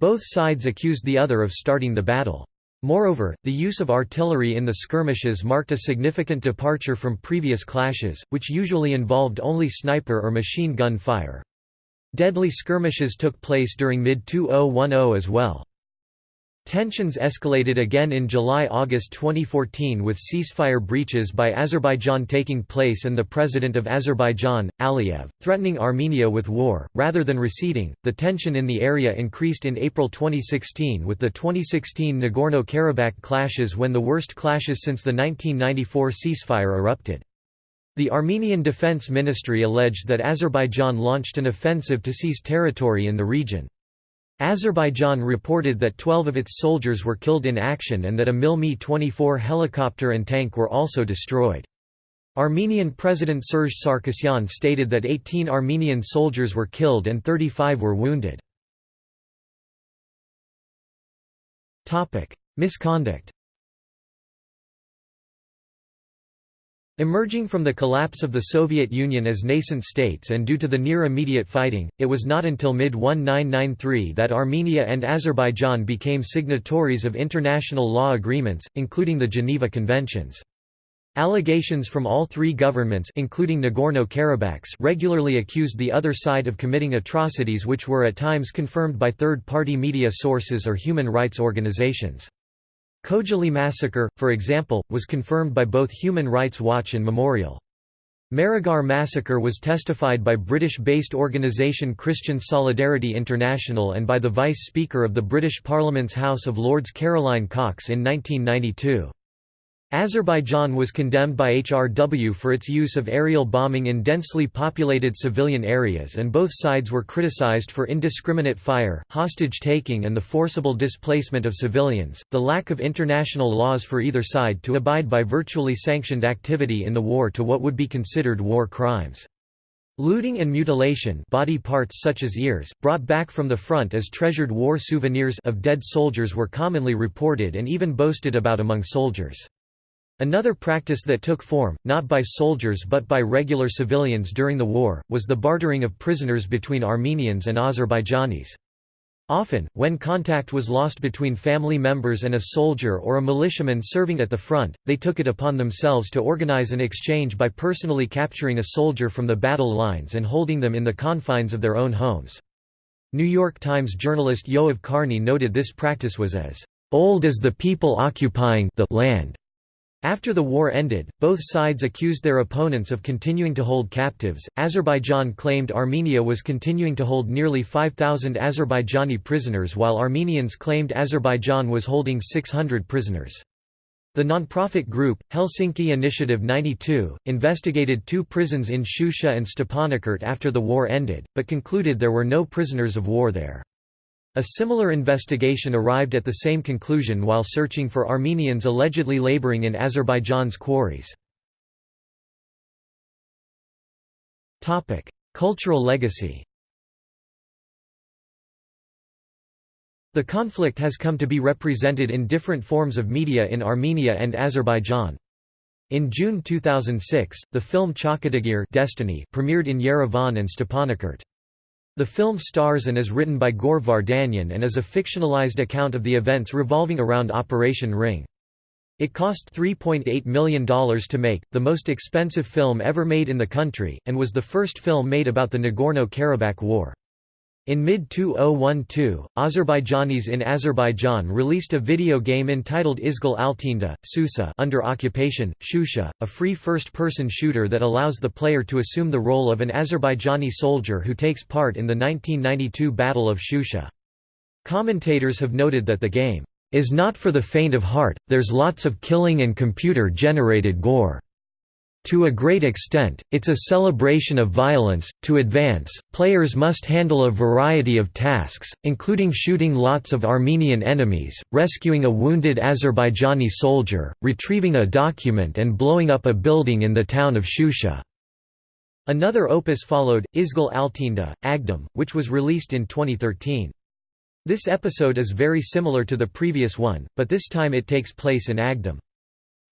Both sides accused the other of starting the battle. Moreover, the use of artillery in the skirmishes marked a significant departure from previous clashes, which usually involved only sniper or machine gun fire. Deadly skirmishes took place during mid-2010 as well. Tensions escalated again in July–August 2014 with ceasefire breaches by Azerbaijan taking place and the president of Azerbaijan, Aliyev, threatening Armenia with war, rather than receding. The tension in the area increased in April 2016 with the 2016 Nagorno-Karabakh clashes when the worst clashes since the 1994 ceasefire erupted. The Armenian Defense Ministry alleged that Azerbaijan launched an offensive to seize territory in the region. Azerbaijan reported that 12 of its soldiers were killed in action and that a Mil Mi-24 helicopter and tank were also destroyed. Armenian President Serge Sarkisyan stated that 18 Armenian soldiers were killed and 35 were wounded. Misconduct Emerging from the collapse of the Soviet Union as nascent states and due to the near-immediate fighting, it was not until mid-1993 that Armenia and Azerbaijan became signatories of international law agreements, including the Geneva Conventions. Allegations from all three governments including Nagorno-Karabakh's regularly accused the other side of committing atrocities which were at times confirmed by third-party media sources or human rights organizations. Khojaly massacre, for example, was confirmed by both Human Rights Watch and Memorial. Maraga massacre was testified by British-based organisation Christian Solidarity International and by the Vice Speaker of the British Parliament's House of Lords Caroline Cox in 1992. Azerbaijan was condemned by HRW for its use of aerial bombing in densely populated civilian areas and both sides were criticized for indiscriminate fire, hostage-taking and the forcible displacement of civilians, the lack of international laws for either side to abide by virtually sanctioned activity in the war to what would be considered war crimes. Looting and mutilation body parts such as ears, brought back from the front as treasured war souvenirs of dead soldiers were commonly reported and even boasted about among soldiers. Another practice that took form, not by soldiers but by regular civilians during the war, was the bartering of prisoners between Armenians and Azerbaijanis. Often, when contact was lost between family members and a soldier or a militiaman serving at the front, they took it upon themselves to organize an exchange by personally capturing a soldier from the battle lines and holding them in the confines of their own homes. New York Times journalist Yoav Karny noted this practice was as old as the people occupying the land. After the war ended, both sides accused their opponents of continuing to hold captives. Azerbaijan claimed Armenia was continuing to hold nearly 5,000 Azerbaijani prisoners while Armenians claimed Azerbaijan was holding 600 prisoners. The nonprofit group, Helsinki Initiative 92, investigated two prisons in Shusha and Stepanakert after the war ended, but concluded there were no prisoners of war there. A similar investigation arrived at the same conclusion while searching for Armenians allegedly laboring in Azerbaijan's quarries. Cultural legacy The conflict has come to be represented in different forms of media in Armenia and Azerbaijan. In June 2006, the film Chakatagir Destiny premiered in Yerevan and Stepanakert. The film stars and is written by Gor Vardanyan and is a fictionalized account of the events revolving around Operation Ring. It cost $3.8 million to make, the most expensive film ever made in the country, and was the first film made about the Nagorno-Karabakh War. In mid-2012, Azerbaijanis in Azerbaijan released a video game entitled Izgal Altinda, Susa under occupation, Shusha, a free first-person shooter that allows the player to assume the role of an Azerbaijani soldier who takes part in the 1992 Battle of Shusha. Commentators have noted that the game, "...is not for the faint of heart, there's lots of killing and computer-generated gore." To a great extent, it's a celebration of violence. To advance, players must handle a variety of tasks, including shooting lots of Armenian enemies, rescuing a wounded Azerbaijani soldier, retrieving a document, and blowing up a building in the town of Shusha. Another opus followed, Izgal Altinda, Agdam, which was released in 2013. This episode is very similar to the previous one, but this time it takes place in Agdam.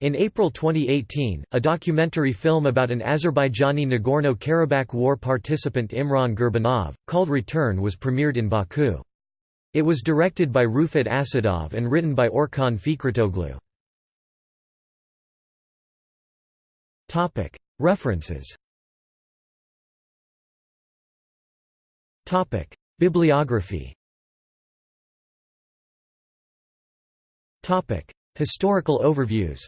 In April 2018, a documentary film about an Azerbaijani Nagorno-Karabakh war participant Imran Gurbanov, called Return was premiered in Baku. It was directed by Rufat Asadov and written by Orkhan Fikretoglu. References. Bibliography. Historical overviews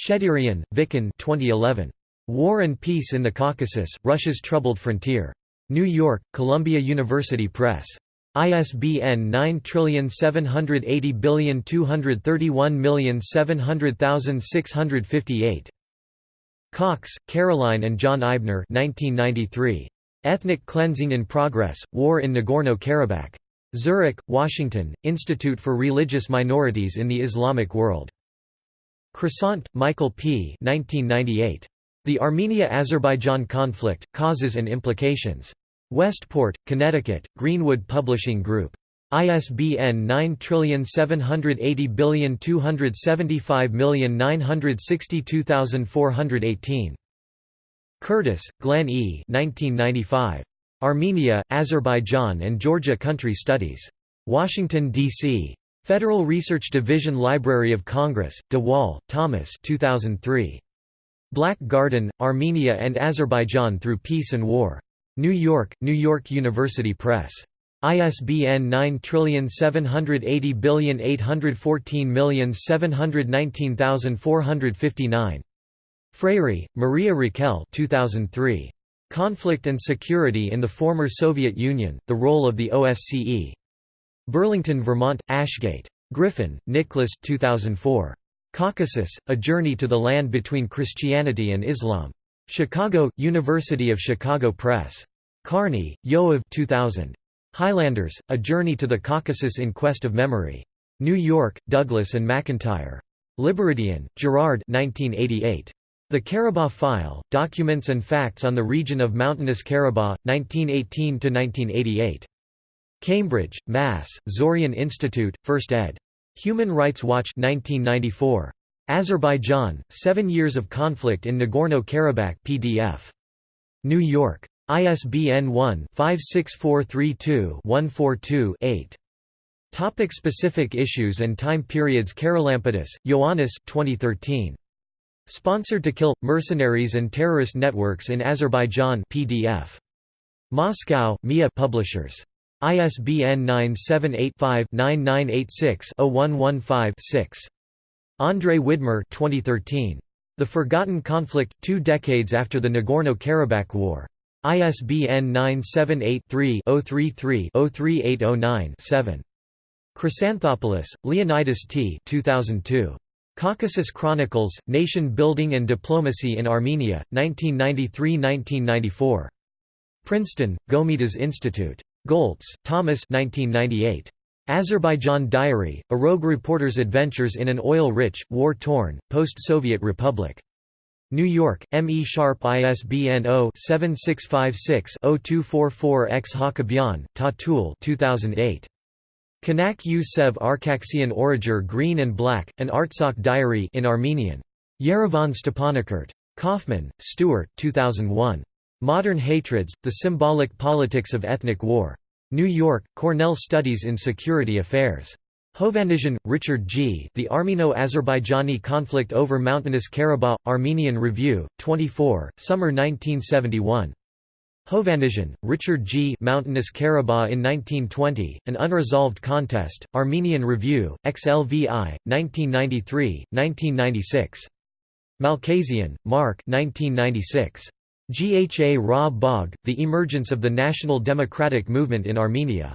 Cheterian, Vicken 2011. War and Peace in the Caucasus, Russia's Troubled Frontier. New York, Columbia University Press. ISBN 9780231700658. Cox, Caroline and John Eibner 1993. Ethnic Cleansing in Progress, War in Nagorno-Karabakh. Zurich, Washington, Institute for Religious Minorities in the Islamic World. Croissant, Michael P. 1998. The Armenia–Azerbaijan Conflict, Causes and Implications. Westport, Connecticut, Greenwood Publishing Group. ISBN 9780275962418. Curtis, Glenn E. 1995. Armenia, Azerbaijan and Georgia Country Studies. Washington, D.C. Federal Research Division Library of Congress, DeWaal, Thomas 2003. Black Garden, Armenia and Azerbaijan Through Peace and War. New York, New York University Press. ISBN 9780814719459. Freire, Maria Raquel 2003. Conflict and Security in the Former Soviet Union, The Role of the OSCE. Burlington, Vermont, Ashgate. Griffin, Nicholas 2004. Caucasus, A Journey to the Land Between Christianity and Islam. Chicago, University of Chicago Press. Karny, Yoav 2000. Highlanders, A Journey to the Caucasus in Quest of Memory. New York, Douglas and McIntyre. Libaridian, Gerard 1988. The Karabakh File, Documents and Facts on the Region of Mountainous Karabakh, 1918–1988. Cambridge, Mass., Zoryan Institute, 1st ed. Human Rights Watch 1994. Azerbaijan, Seven Years of Conflict in Nagorno-Karabakh PDF. New York. ISBN 1-56432-142-8. Topic specific issues and time periods Charalampidis, Ioannis 2013. Sponsored to Kill, Mercenaries and Terrorist Networks in Azerbaijan PDF. Moscow, MIA Publishers. ISBN 978-5-9986-0115-6. Andrei Widmer 2013. The Forgotten Conflict, Two Decades After the Nagorno-Karabakh War. ISBN 978-3-033-03809-7. Chrysanthopoulos, Leonidas T. 2002. Caucasus Chronicles, Nation Building and Diplomacy in Armenia, 1993–1994. Princeton, Gomidas Institute. Goltz, Thomas 1998. Azerbaijan Diary, a rogue reporter's adventures in an oil-rich, war-torn, post-Soviet republic. New York, M. E. Sharpe ISBN 0-7656-0244-X Hakobyan, Tatul 2008. Kanak Yusev Sev Arkaksian Origer Green and Black, an Artsakh diary in Armenian. Yerevan Stepanakert. Kaufman, Stuart 2001. Modern Hatreds, The Symbolic Politics of Ethnic War. New York, Cornell Studies in Security Affairs. Hovannisian, Richard G. The Armeno-Azerbaijani Conflict over Mountainous Karabakh, Armenian Review, 24, Summer 1971. Hovannisian, Richard G. Mountainous Karabakh in 1920, An Unresolved Contest, Armenian Review, XLVI, 1993, 1996. Malkasian, Mark 1996. Gha Ra Bagh, The Emergence of the National Democratic Movement in Armenia.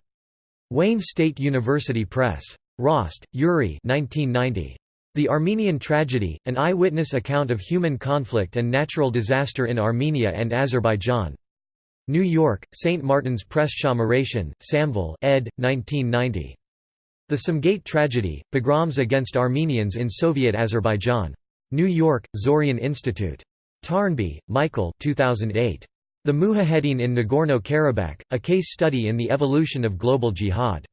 Wayne State University Press. Rost, Yuri 1990. The Armenian Tragedy, An Eyewitness Account of Human Conflict and Natural Disaster in Armenia and Azerbaijan. New York, St. Martin's Press Shahmuratian, Samvel ed. 1990. The Sumgait Tragedy, Pogroms Against Armenians in Soviet Azerbaijan. New York, Zoryan Institute. Taarnby, Michael 2008. The Mujahedin in Nagorno-Karabakh, A Case Study in the Evolution of Global Jihad.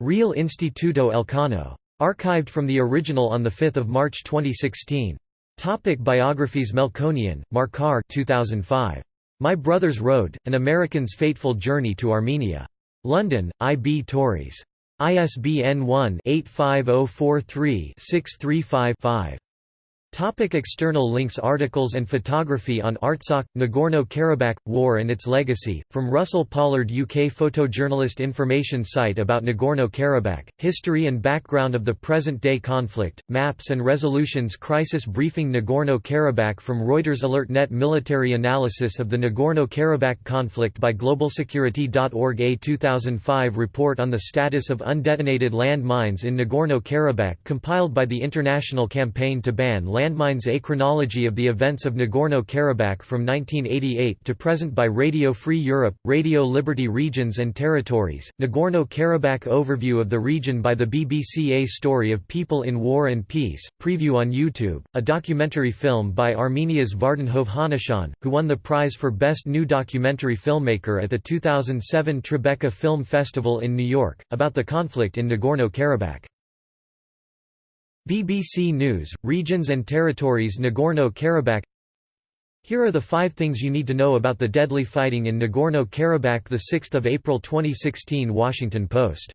Real Instituto Elcano. Archived from the original on 5 March 2016. Topic biographies Melkonian, Markar 2005. My Brother's Road, An American's Fateful Journey to Armenia. London, I. B. Tauris. ISBN 1-85043-635-5. Topic external links Articles and photography on Artsakh, Nagorno-Karabakh, War and its Legacy, from Russell Pollard UK photojournalist Information site about Nagorno-Karabakh, History and background of the present-day conflict, maps and resolutions Crisis briefing Nagorno-Karabakh from Reuters AlertNet Military analysis of the Nagorno-Karabakh conflict by globalsecurity.org A 2005 report on the status of undetonated land mines in Nagorno-Karabakh compiled by the International Campaign to Ban Landmines A chronology of the events of Nagorno-Karabakh from 1988 to present by Radio Free Europe, Radio Liberty Regions and Territories, Nagorno-Karabakh Overview of the region by the BBC A Story of People in War and Peace, preview on YouTube, a documentary film by Armenia's Vardan Hovhannisyan, who won the prize for Best New Documentary Filmmaker at the 2007 Tribeca Film Festival in New York, about the conflict in Nagorno-Karabakh. BBC News, Regions and Territories Nagorno-Karabakh. Here are the five things you need to know about the deadly fighting in Nagorno-Karabakh 6 April 2016 Washington Post